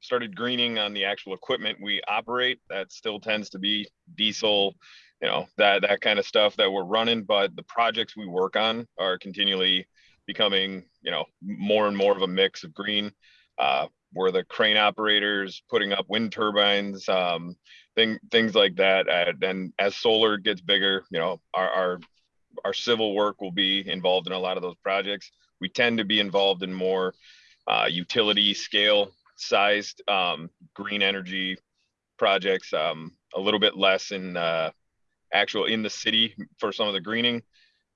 started greening on the actual equipment we operate. That still tends to be diesel, you know, that that kind of stuff that we're running. But the projects we work on are continually becoming, you know, more and more of a mix of green. Uh, we're the crane operators putting up wind turbines, um, thing, things like that. And, and as solar gets bigger, you know, our, our our civil work will be involved in a lot of those projects. We tend to be involved in more uh, utility scale sized um, green energy projects, um, a little bit less in uh, actual in the city for some of the greening,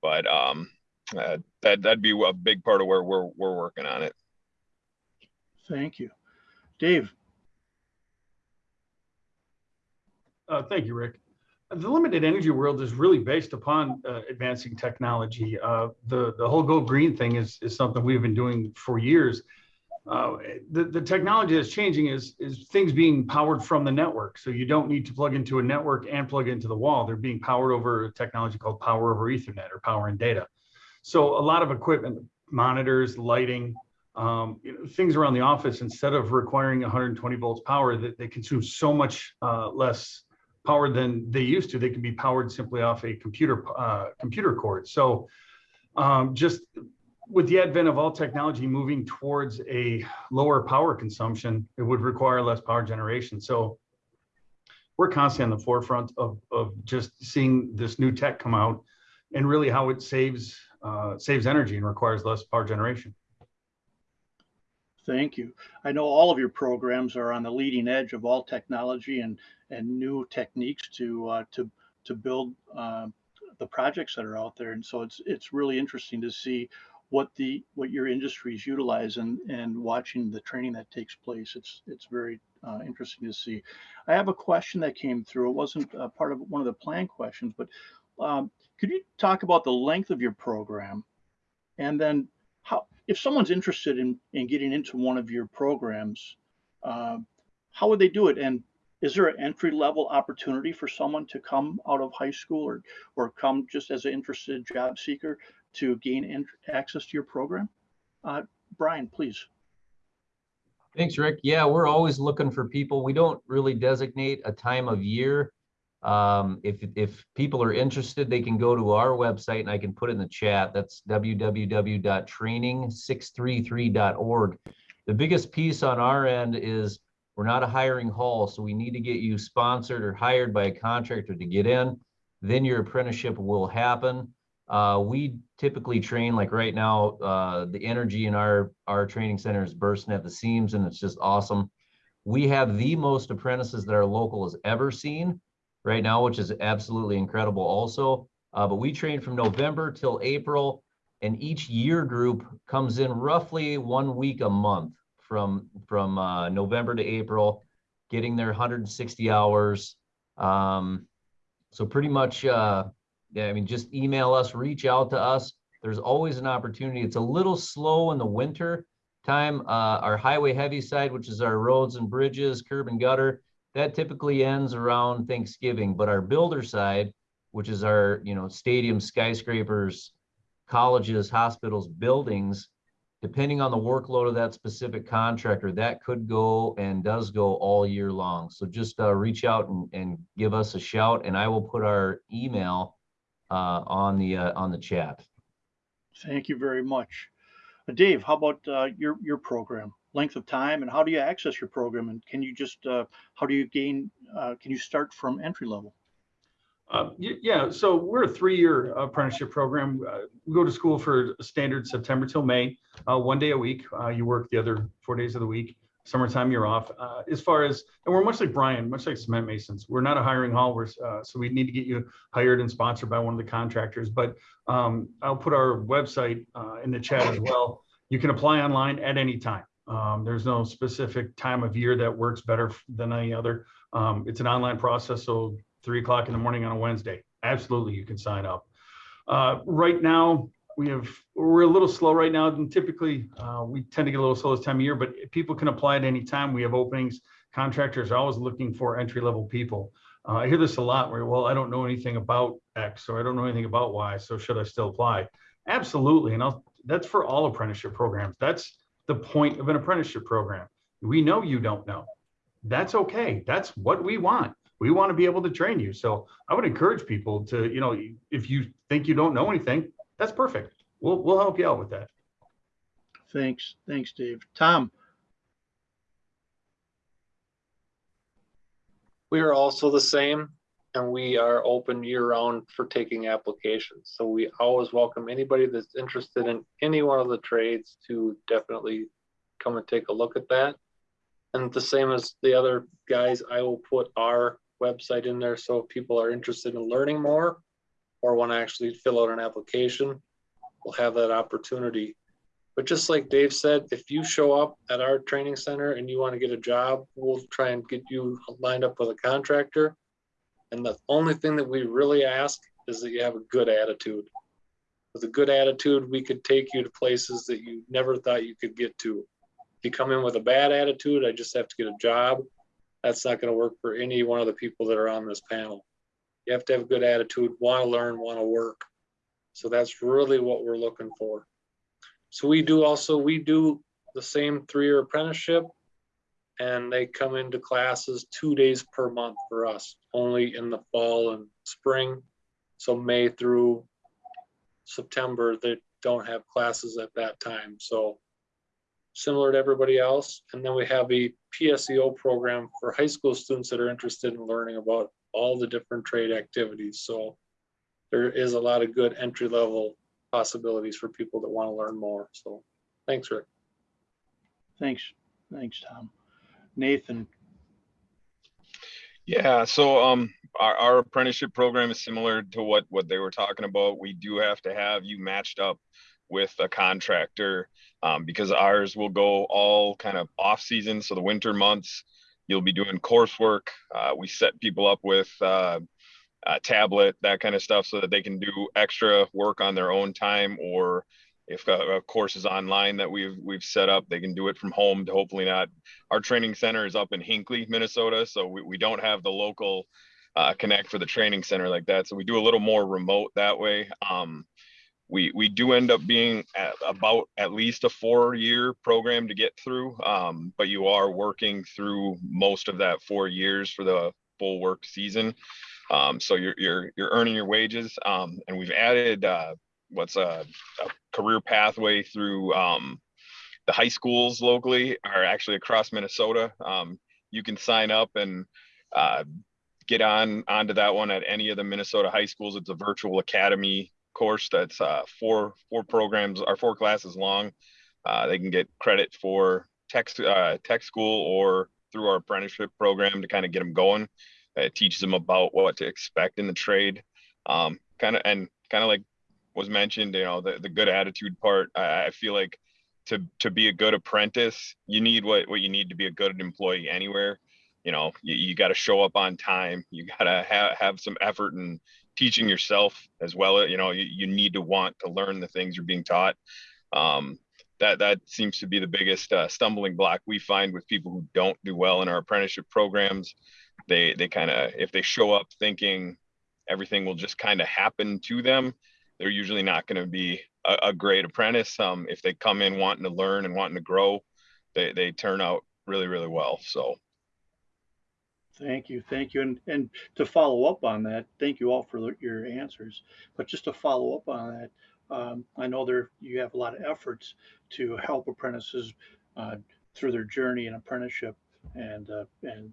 but um, uh, that that'd be a big part of where we're we're working on it. Thank you. Dave, Uh, thank you, Rick. The limited energy world is really based upon uh, advancing technology. Uh, the the whole go green thing is is something we've been doing for years. Uh, the the technology that's changing is is things being powered from the network. So you don't need to plug into a network and plug into the wall. They're being powered over a technology called power over Ethernet or power and data. So a lot of equipment, monitors, lighting, um, you know, things around the office instead of requiring 120 volts power that they consume so much uh, less power than they used to. They can be powered simply off a computer uh, computer cord. So um, just with the advent of all technology moving towards a lower power consumption, it would require less power generation. So we're constantly on the forefront of, of just seeing this new tech come out and really how it saves uh, saves energy and requires less power generation. thank you. I know all of your programs are on the leading edge of all technology and, and new techniques to, uh, to, to build uh, the projects that are out there. And so it's, it's really interesting to see what the, what your industries utilize and, and watching the training that takes place. It's, it's very uh, interesting to see. I have a question that came through. It wasn't part of one of the plan questions, but um, could you talk about the length of your program? And then how, if someone's interested in, in getting into one of your programs, uh, how would they do it? And is there an entry level opportunity for someone to come out of high school or, or come just as an interested job seeker to gain access to your program? Uh, Brian, please. Thanks, Rick. Yeah, we're always looking for people. We don't really designate a time of year. Um, if, if people are interested, they can go to our website and I can put it in the chat. That's www.training633.org. The biggest piece on our end is we're not a hiring hall, so we need to get you sponsored or hired by a contractor to get in. Then your apprenticeship will happen. Uh, we typically train like right now, uh, the energy in our, our training center is bursting at the seams and it's just awesome. We have the most apprentices that our local has ever seen right now, which is absolutely incredible also. Uh, but we train from November till April and each year group comes in roughly one week a month from, from, uh, November to April, getting their hundred and sixty hours. Um, so pretty much, uh, yeah, I mean, just email us, reach out to us. There's always an opportunity. It's a little slow in the winter time. Uh, our highway heavy side, which is our roads and bridges, curb and gutter, that typically ends around Thanksgiving, but our builder side, which is our, you know, stadiums, skyscrapers, colleges, hospitals, buildings, depending on the workload of that specific contractor, that could go and does go all year long. So just uh, reach out and, and give us a shout and I will put our email uh, on the, uh, on the chat. Thank you very much. Uh, Dave, how about uh, your, your program? Length of time and how do you access your program? And can you just, uh, how do you gain, uh, can you start from entry level? Uh, Yeah, so we're a three-year apprenticeship program. Uh, We go to school for a standard September till May, uh, one day a week. Uh, You work the other four days of the week. Summertime, you're off. Uh, As far as, and we're much like Brian, much like Cement Masons. We're not a hiring hall. We're, uh, so we need to get you hired and sponsored by one of the contractors. But um, I'll put our website uh, in the chat as well. You can apply online at any time. Um, There's no specific time of year that works better than any other. Um, It's an online process, so three o'clock in the morning on a Wednesday. Absolutely, you can sign up. Uh, right now, we have, we're a little slow right now, and typically, uh, we tend to get a little slow this time of year, but people can apply at any time. We have openings. Contractors are always looking for entry-level people. Uh, I hear this a lot where, well, I don't know anything about X, or I don't know anything about Y, so should I still apply? Absolutely, and I'll, that's for all apprenticeship programs. That's the point of an apprenticeship program. We know you don't know. That's okay. That's what we want we want to be able to train you. So I would encourage people to, you know, if you think you don't know anything, that's perfect. We'll, we'll help you out with that. Thanks, thanks, Dave. Tom, We are also the same and we are open year round for taking applications. So we always welcome anybody that's interested in any one of the trades to definitely come and take a look at that. And the same as the other guys, I will put our website in there. So if people are interested in learning more or want to actually fill out an application, we'll have that opportunity. But just like Dave said, if you show up at our training center and you want to get a job, we'll try and get you lined up with a contractor. And the only thing that we really ask is that you have a good attitude. With a good attitude, we could take you to places that you never thought you could get to. If you come in with a bad attitude, I just have to get a job. That's not going to work for any one of the people that are on this panel. You have to have a good attitude, want to learn, want to work. So that's really what we're looking for. So we do also, we do the same three-year apprenticeship and they come into classes two days per month for us, only in the fall and spring. So May through September, they don't have classes at that time. So similar to everybody else. And then we have a PSEO program for high school students that are interested in learning about all the different trade activities. So there is a lot of good entry level possibilities for people that want to learn more. So thanks, Rick. thanks, thanks, Tom. Nathan, Yeah, so um, our, our apprenticeship program is similar to what, what they were talking about. We do have to have you matched up with a contractor um, because ours will go all kind of off season. So the winter months, you'll be doing coursework. Uh, we set people up with uh, a tablet, that kind of stuff, so that they can do extra work on their own time or if a, a course is online that we've we've set up, they can do it from home to hopefully not. Our training center is up in Hinckley, Minnesota, so we, we don't have the local uh, connect for the training center like that. So we do a little more remote that way. Um, we we do end up being at about at least a four year program to get through, um, but you are working through most of that four years for the full work season. Um, so you're you're you're earning your wages, um, and we've added uh, what's a, a career pathway through um, the high schools locally or actually across Minnesota. Um, you can sign up and uh, get on onto that one at any of the Minnesota high schools. It's a virtual academy course that's uh, four four programs or four classes long. Uh, they can get credit for tech uh, tech school or through our apprenticeship program to kind of get them going. It teaches them about what to expect in the trade, um, kind of and kind of like was mentioned, you know, the, the good attitude part. I, I feel like to to be a good apprentice, you need what what you need to be a good employee anywhere. You know, you, you got to show up on time. You got to have have some effort in teaching yourself as well. You know, you, you need to want to learn the things you're being taught. Um, that that seems to be the biggest uh, stumbling block we find with people who don't do well in our apprenticeship programs. They they kind of if they show up thinking everything will just kind of happen to them, they're usually not going to be a, a, great apprentice. Um, if they come in wanting to learn and wanting to grow, they they turn out really really well. So. Thank you, thank you, and and to follow up on that, thank you all for your answers. But just to follow up on that, um, I know there you have a lot of efforts to help apprentices uh, through their journey in apprenticeship, and uh, and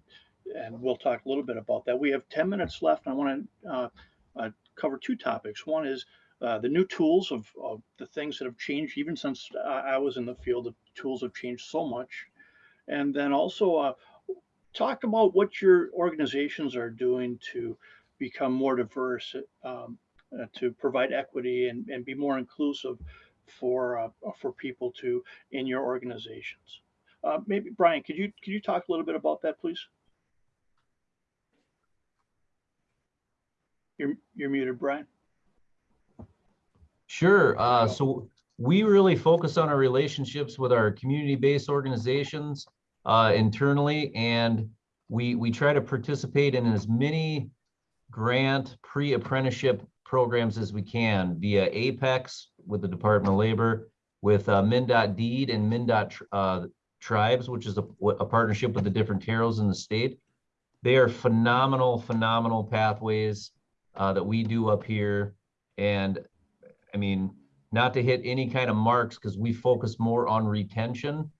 and we'll talk a little bit about that. We have 10 minutes left. I want to uh, uh, cover two topics. One is uh, the new tools of, of, the things that have changed even since I was in the field. The tools have changed so much, and then also uh, talk about what your organizations are doing to become more diverse um, uh, to provide equity and, and be more inclusive for uh, for people to in your organizations. Uh, maybe Brian, could you could you talk a little bit about that, please? You're you're muted, Brian. Sure. Uh, so we really focus on our relationships with our community-based organizations uh, internally, and we we try to participate in as many grant pre-apprenticeship programs as we can via Apex with the Department of Labor, with uh, MnDOT Deed and MnDOT uh, Tribes, which is a, a partnership with the different TEROs in the state. They are phenomenal, phenomenal pathways uh, that we do up here. And I mean, not to hit any kind of marks because we focus more on retention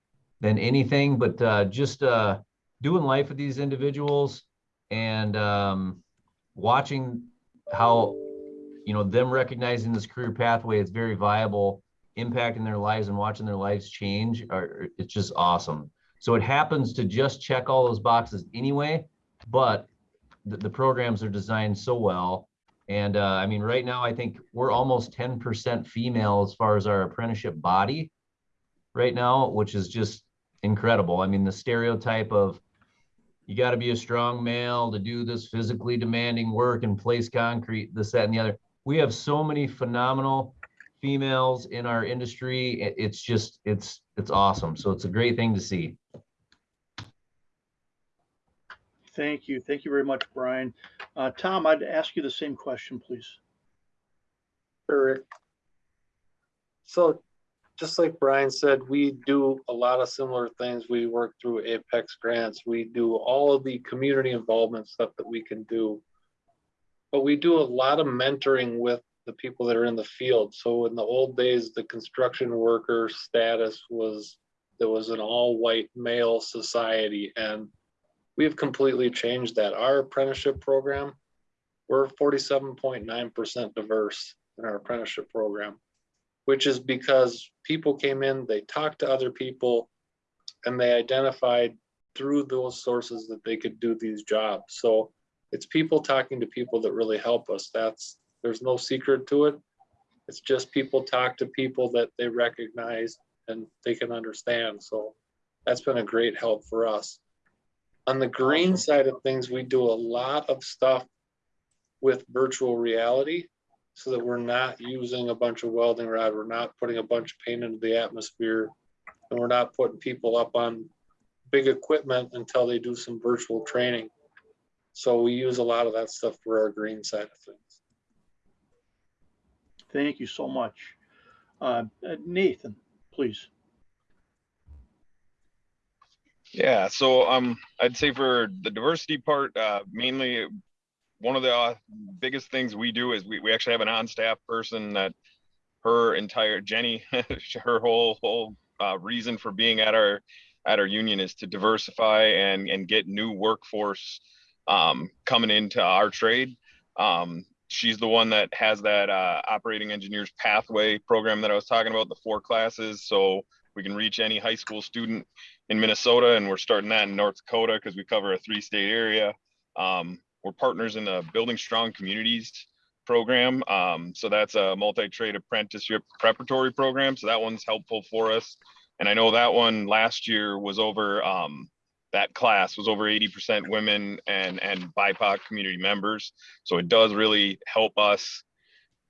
than anything, but uh, just uh, doing life with these individuals and um, watching how you know, them recognizing this career pathway is very viable, impacting their lives and watching their lives change, are, it's just awesome. So it happens to just check all those boxes anyway, but the, the programs are designed so well. And uh, I mean, right now, I think we're almost 10% female as far as our apprenticeship body right now, which is just incredible. I mean, the stereotype of you got to be a strong male to do this physically demanding work and place concrete, this, that, and the other we have so many phenomenal females in our industry. It's just, it's, it's awesome. So it's a great thing to see. Thank you. Thank you very much, Brian. Uh, Tom, I'd ask you the same question, please. Sure. So just like Brian said, we do a lot of similar things. We work through Apex grants. We do all of the community involvement stuff that we can do but we do a lot of mentoring with the people that are in the field. So in the old days, the construction worker status was there was an all white male society, and we've completely changed that. Our apprenticeship program, we're 47.9% diverse in our apprenticeship program, which is because people came in, they talked to other people, and they identified through those sources that they could do these jobs. So it's people talking to people that really help us. That's there's no secret to it. It's just people talk to people that they recognize and they can understand. So that's been a great help for us. On the green side of things, we do a lot of stuff with virtual reality so that we're not using a bunch of welding rod, we're not putting a bunch of paint into the atmosphere, and we're not putting people up on big equipment until they do some virtual training. So we use a lot of that stuff for our green side of things. Thank you so much. Uh, uh, Nathan, please. Yeah, so um, I'd say for the diversity part, uh, mainly one of the uh, biggest things we do is we, we actually have an on-staff person that her entire Jenny, her whole whole uh, reason for being at our at our union is to diversify and and get new workforce um, coming into our trade. Um, she's the one that has that uh, operating engineers pathway program that I was talking about, the four classes. So we can reach any high school student in Minnesota, and we're starting that in North Dakota because we cover a three state area. Um, we're partners in the Building Strong Communities program. Um, so that's a multi-trade apprenticeship preparatory program. So that one's helpful for us. And I know that one last year was over um, that class was over 80% women and and BIPOC community members. So it does really help us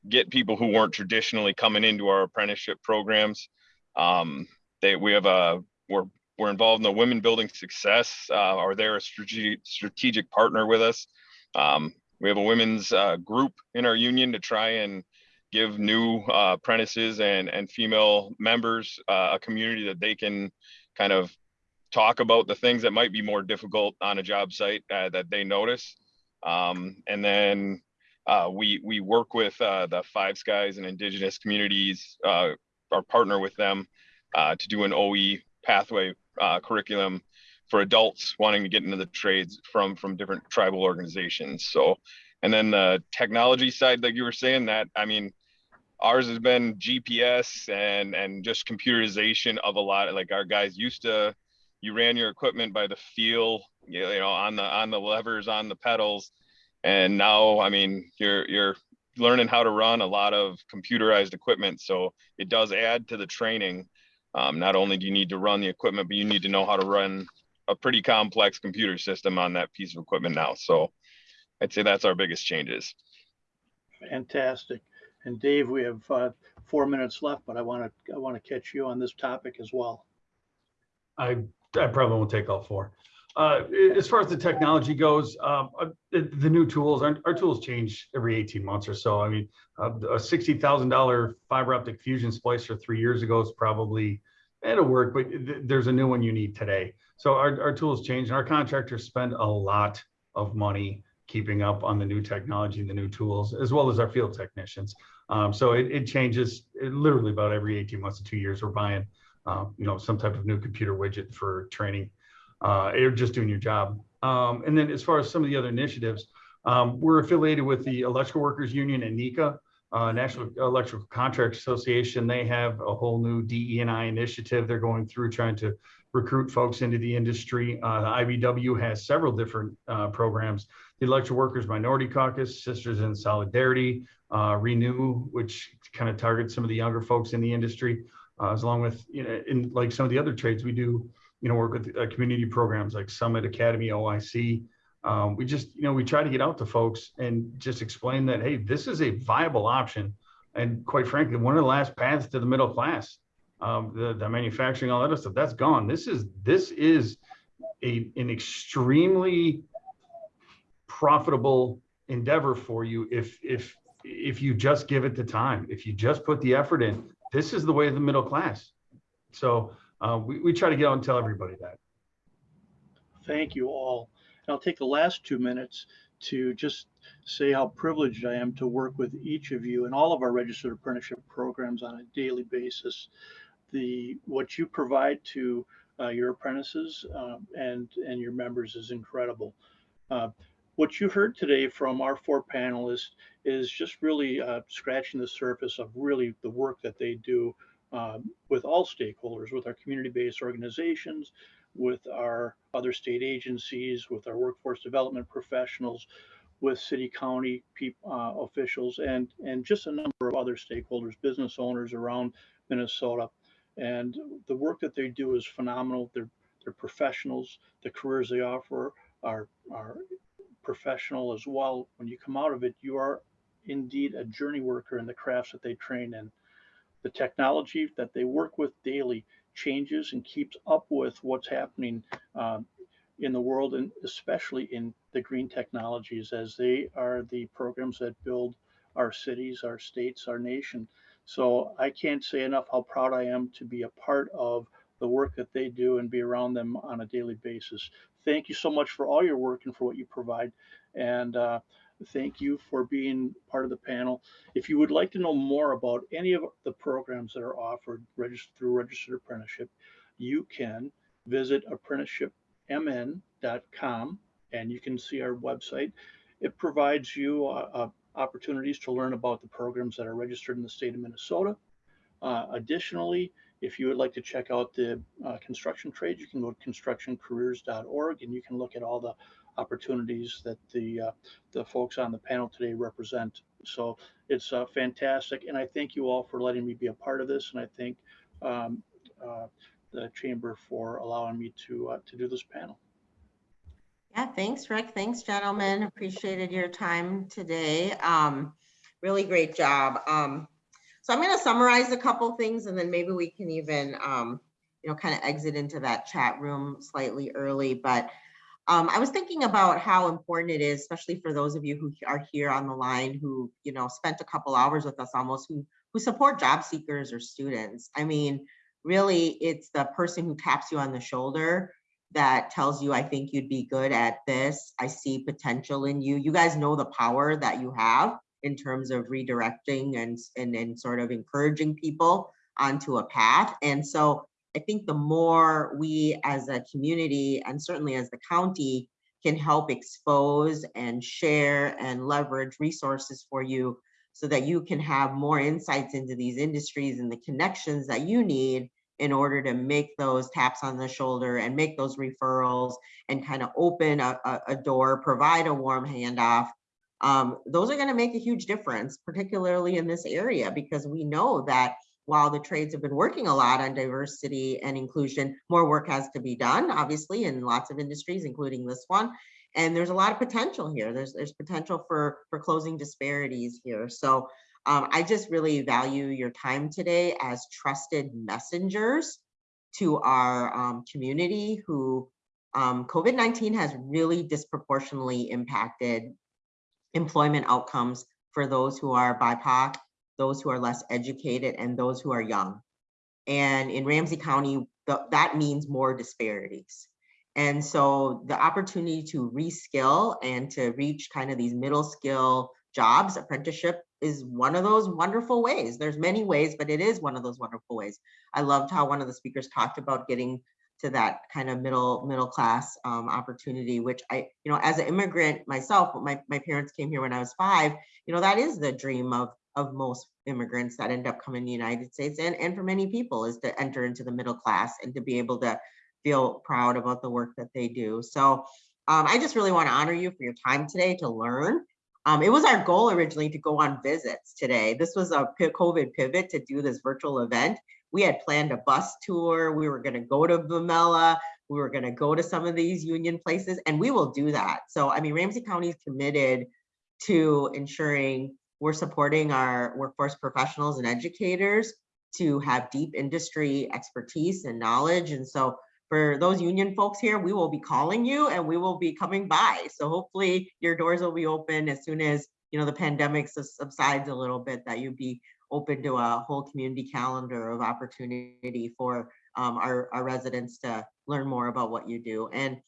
get people who weren't traditionally coming into our apprenticeship programs. Um, they, we have a, we're, we're involved in the Women Building Success, uh, or they're a strategic, strategic partner with us. Um, we have a women's uh, group in our union to try and give new uh, apprentices and, and female members uh, a community that they can kind of talk about the things that might be more difficult on a job site uh, that they notice. Um, and then uh, we we work with uh, the Five Skies and Indigenous communities, uh, or partner with them to do an OE pathway curriculum for adults wanting to get into the trades from from different tribal organizations. So, and then the technology side, like you were saying, that I mean, ours has been GPS and and just computerization of a lot. Like our guys used to, you ran your equipment by the feel, you know, on the on the levers, on the pedals, and now I mean, you're you're learning how to run a lot of computerized equipment. So it does add to the training. Um, not only do you need to run the equipment, but you need to know how to run a pretty complex computer system on that piece of equipment now. So I'd say that's our biggest changes. Fantastic. And Dave, we have uh, four minutes left, but I want to, I want to catch you on this topic as well. I, I probably won't take all four. Uh, as far as the technology goes, um, uh, the, the new tools, our, our tools change every 18 months or so. I mean, uh, a $60,000 fiber optic fusion splicer three years ago is probably, it'll work, but th- there's a new one you need today. So our, our tools change and our contractors spend a lot of money keeping up on the new technology and the new tools, as well as our field technicians. Um, so it, it changes it literally about every 18 months to two years. We're buying, uh, you know, some type of new computer widget for training uh, you're just doing your job. Um, and then as far as some of the other initiatives, um, we're affiliated with the Electrical Workers Union and NECA, uh, National Electrical Contract Association. They have a whole new DE&I initiative they're going through trying to recruit folks into the industry. Uh, IBEW has several different uh, programs. The Electrical Workers Minority Caucus, Sisters in Solidarity, uh, Renew, which kind of targets some of the younger folks in the industry, uh, as along with, you know, in like some of the other trades we do you know, work with uh, community programs like Summit Academy, OIC. Um, we just, you know, we try to get out to folks and just explain that, hey, this is a viable option. And quite frankly, one of the last paths to the middle class, um, the, the manufacturing, all that other stuff, that's gone. This is, this is a, an extremely profitable endeavor for you if, if, if you just give it the time, if you just put the effort in, this is the way of the middle class. So uh, we, we try to get out and tell everybody that. Thank you all. And I'll take the last two minutes to just say how privileged I am to work with each of you and all of our registered apprenticeship programs on a daily basis. The what you provide to uh, your apprentices um, and and your members is incredible. Uh, what you heard today from our four panelists is just really uh, scratching the surface of really the work that they do um, with all stakeholders, with our community-based organizations, with our other state agencies, with our workforce development professionals, with city county uh, officials, and and just a number of other stakeholders, business owners around Minnesota. And the work that they do is phenomenal. They're they're professionals. The careers they offer are are professional as well. When you come out of it, you are indeed a journey worker in the crafts that they train in. The technology that they work with daily changes and keeps up with what's happening um, in the world and especially in the green technologies as they are the programs that build our cities, our states, our nation. So I can't say enough how proud I am to be a part of the work that they do and be around them on a daily basis. Thank you so much for all your work and for what you provide. And uh, Thank you for being part of the panel. If you would like to know more about any of the programs that are offered through registered apprenticeship, you can visit apprenticeshipmn.com and you can see our website. It provides you uh, uh, opportunities to learn about the programs that are registered in the state of Minnesota. Uh, additionally, if you would like to check out the uh, construction trades, you can go to constructioncareers.org and you can look at all the opportunities that the uh, the folks on the panel today represent. So it's uh, fantastic, and I thank you all for letting me be a part of this, and I thank um, uh, the chamber for allowing me to uh, to do this panel. Yeah, thanks, Rick. Thanks, gentlemen. Appreciated your time today. Um, really great job. Um, So I'm going to summarize a couple things and then maybe we can even, um, you know, kind of exit into that chat room slightly early. But um, I was thinking about how important it is, especially for those of you who are here on the line who, you know, spent a couple hours with us almost who who support job seekers or students. I mean, really, it's the person who taps you on the shoulder that tells you, I think you'd be good at this. I see potential in you. You guys know the power that you have in terms of redirecting and, and, and sort of encouraging people onto a path. And so I think the more we as a community and certainly as the county can help expose and share and leverage resources for you so that you can have more insights into these industries and the connections that you need in order to make those taps on the shoulder and make those referrals and kind of open a, a, a door, provide a warm handoff. Um, those are going to make a huge difference, particularly in this area, because we know that while the trades have been working a lot on diversity and inclusion, more work has to be done, obviously, in lots of industries, including this one. And there's a lot of potential here. There's there's potential for for closing disparities here. So um, I just really value your time today as trusted messengers to our um, community who um, COVID-19 has really disproportionately impacted employment outcomes for those who are BIPOC, those who are less educated, and those who are young. And in Ramsey County, that means more disparities. And so the opportunity to reskill and to reach kind of these middle skill jobs, apprenticeship is one of those wonderful ways. There's many ways, but it is one of those wonderful ways. I loved how one of the speakers talked about getting to that kind of middle middle class um, opportunity, which I, you know, as an immigrant myself, my, my parents came here when I was five, you know, that is the dream of of most immigrants that end up coming to the United States and, and for many people is to enter into the middle class and to be able to feel proud about the work that they do. So um, I just really want to honor you for your time today to learn. Um, it was our goal originally to go on visits today. This was a COVID pivot to do this virtual event. We had planned a bus tour. We were going to go to Vomela. We were going to go to some of these union places, and we will do that. So, I mean, Ramsey County is committed to ensuring we're supporting our workforce professionals and educators to have deep industry expertise and knowledge. And so for those union folks here, we will be calling you and we will be coming by. So hopefully your doors will be open as soon as you know the pandemic subsides a little bit, that you'd be open to a whole community calendar of opportunity for um, our, our residents to learn more about what you do. And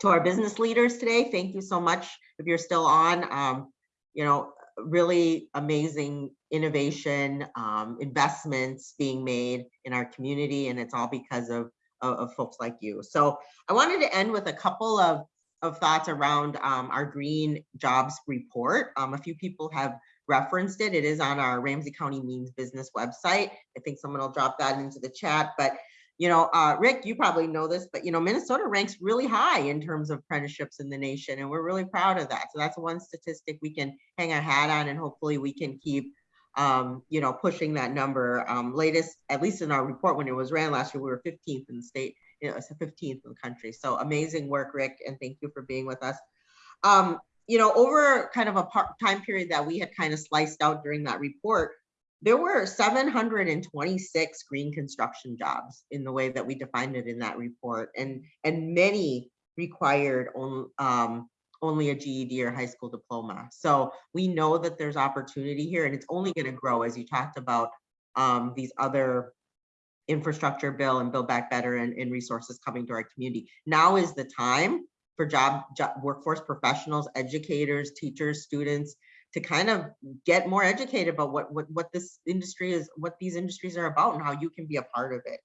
to our business leaders today, thank you so much. If you're still on, um, you know, really amazing innovation, um, investments being made in our community, and it's all because of of, of folks like you. So I wanted to end with a couple of, of thoughts around um, our green jobs report. Um, a few people have referenced it. It is on our Ramsey County Means Business website. I think someone will drop that into the chat, but you know, uh, Rick, you probably know this, but you know, Minnesota ranks really high in terms of apprenticeships in the nation, and we're really proud of that. So that's one statistic we can hang our hat on, and hopefully we can keep um, you know, pushing that number. Um, latest, at least in our report when it was ran last year, we were 15th in the state, you know, it's 15th in the country. So amazing work, Rick, and thank you for being with us. Um, you know, over kind of a part time period that we had kind of sliced out during that report, there were 726 green construction jobs in the way that we defined it in that report, and and many required on, um, only a GED or high school diploma. So we know that there's opportunity here and it's only going to grow as you talked about um, these other infrastructure bill and build back better and, and, resources coming to our community. Now is the time for job, job workforce professionals, educators, teachers, students to kind of get more educated about what, what, what this industry is, what these industries are about and how you can be a part of it.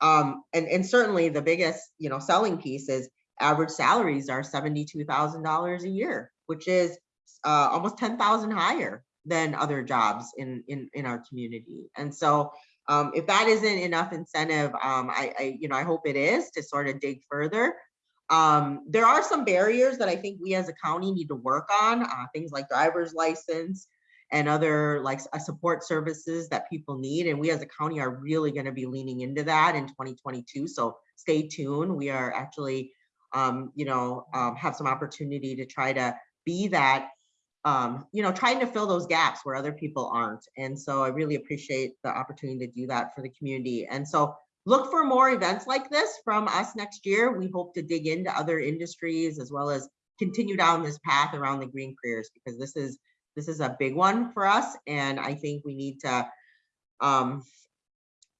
Um, and, and certainly the biggest, you know, selling piece is average salaries are $72,000 a year, which is uh, almost 10,000 higher than other jobs in, in, in our community. And so um, if that isn't enough incentive, um, I, I, you know, I hope it is to sort of dig further. Um, there are some barriers that I think we as a county need to work on, uh, things like driver's license and other like uh, support services that people need. And we as a county are really gonna be leaning into that in 2022. So stay tuned. We are actually um, you know, um, have some opportunity to try to be that um, you know, trying to fill those gaps where other people aren't. And so I really appreciate the opportunity to do that for the community. And so look for more events like this from us next year. We hope to dig into other industries as well as continue down this path around the green careers because this is this is a big one for us. And I think we need to um,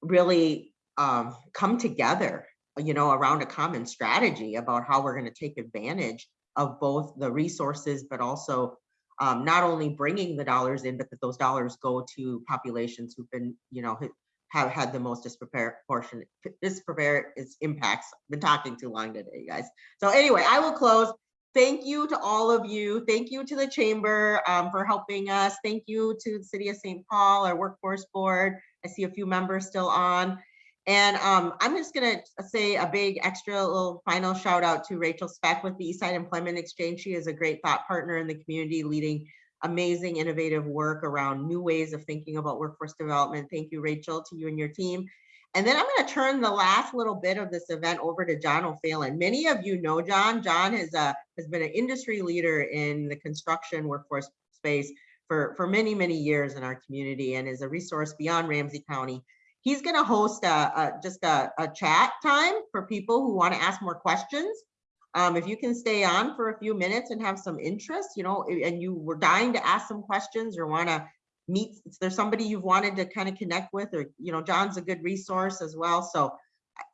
really um, come together, you know, around a common strategy about how we're going to take advantage of both the resources, but also um, not only bringing the dollars in, but that those dollars go to populations who've been, you know, have had the most disproportionate, disproportionate impacts. Been talking too long today, you guys. So anyway, I will close. Thank you to all of you. Thank you to the chamber um, for helping us. Thank you to the city of St. Paul, our workforce board. I see a few members still on. And um, I'm just gonna say a big extra little final shout out to Rachel Speck with the Eastside Employment Exchange. She is a great thought partner in the community, leading amazing innovative work around new ways of thinking about workforce development. Thank you, Rachel, to you and your team. And then I'm gonna turn the last little bit of this event over to John O'Phelan. Many of you know John. John has, uh, has been an industry leader in the construction workforce space for, for many, many years in our community and is a resource beyond Ramsey County. He's going to host a, a just a, a, chat time for people who want to ask more questions. Um, if you can stay on for a few minutes and have some interest, you know, and you were dying to ask some questions or want to meet, is there somebody you've wanted to kind of connect with or, you know, John's a good resource as well. So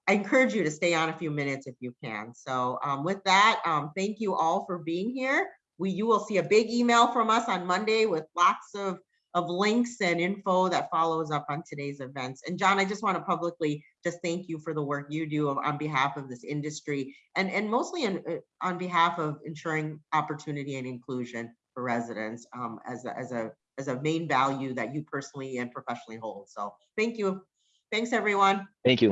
I encourage you to stay on a few minutes if you can. So um, with that, um, thank you all for being here. We, you will see a big email from us on Monday with lots of of links and info that follows up on today's events. And John, I just want to publicly just thank you for the work you do on behalf of this industry and, and mostly in, on behalf of ensuring opportunity and inclusion for residents um, as, a, as, a, as a main value that you personally and professionally hold. So thank you. Thanks, everyone. Thank you.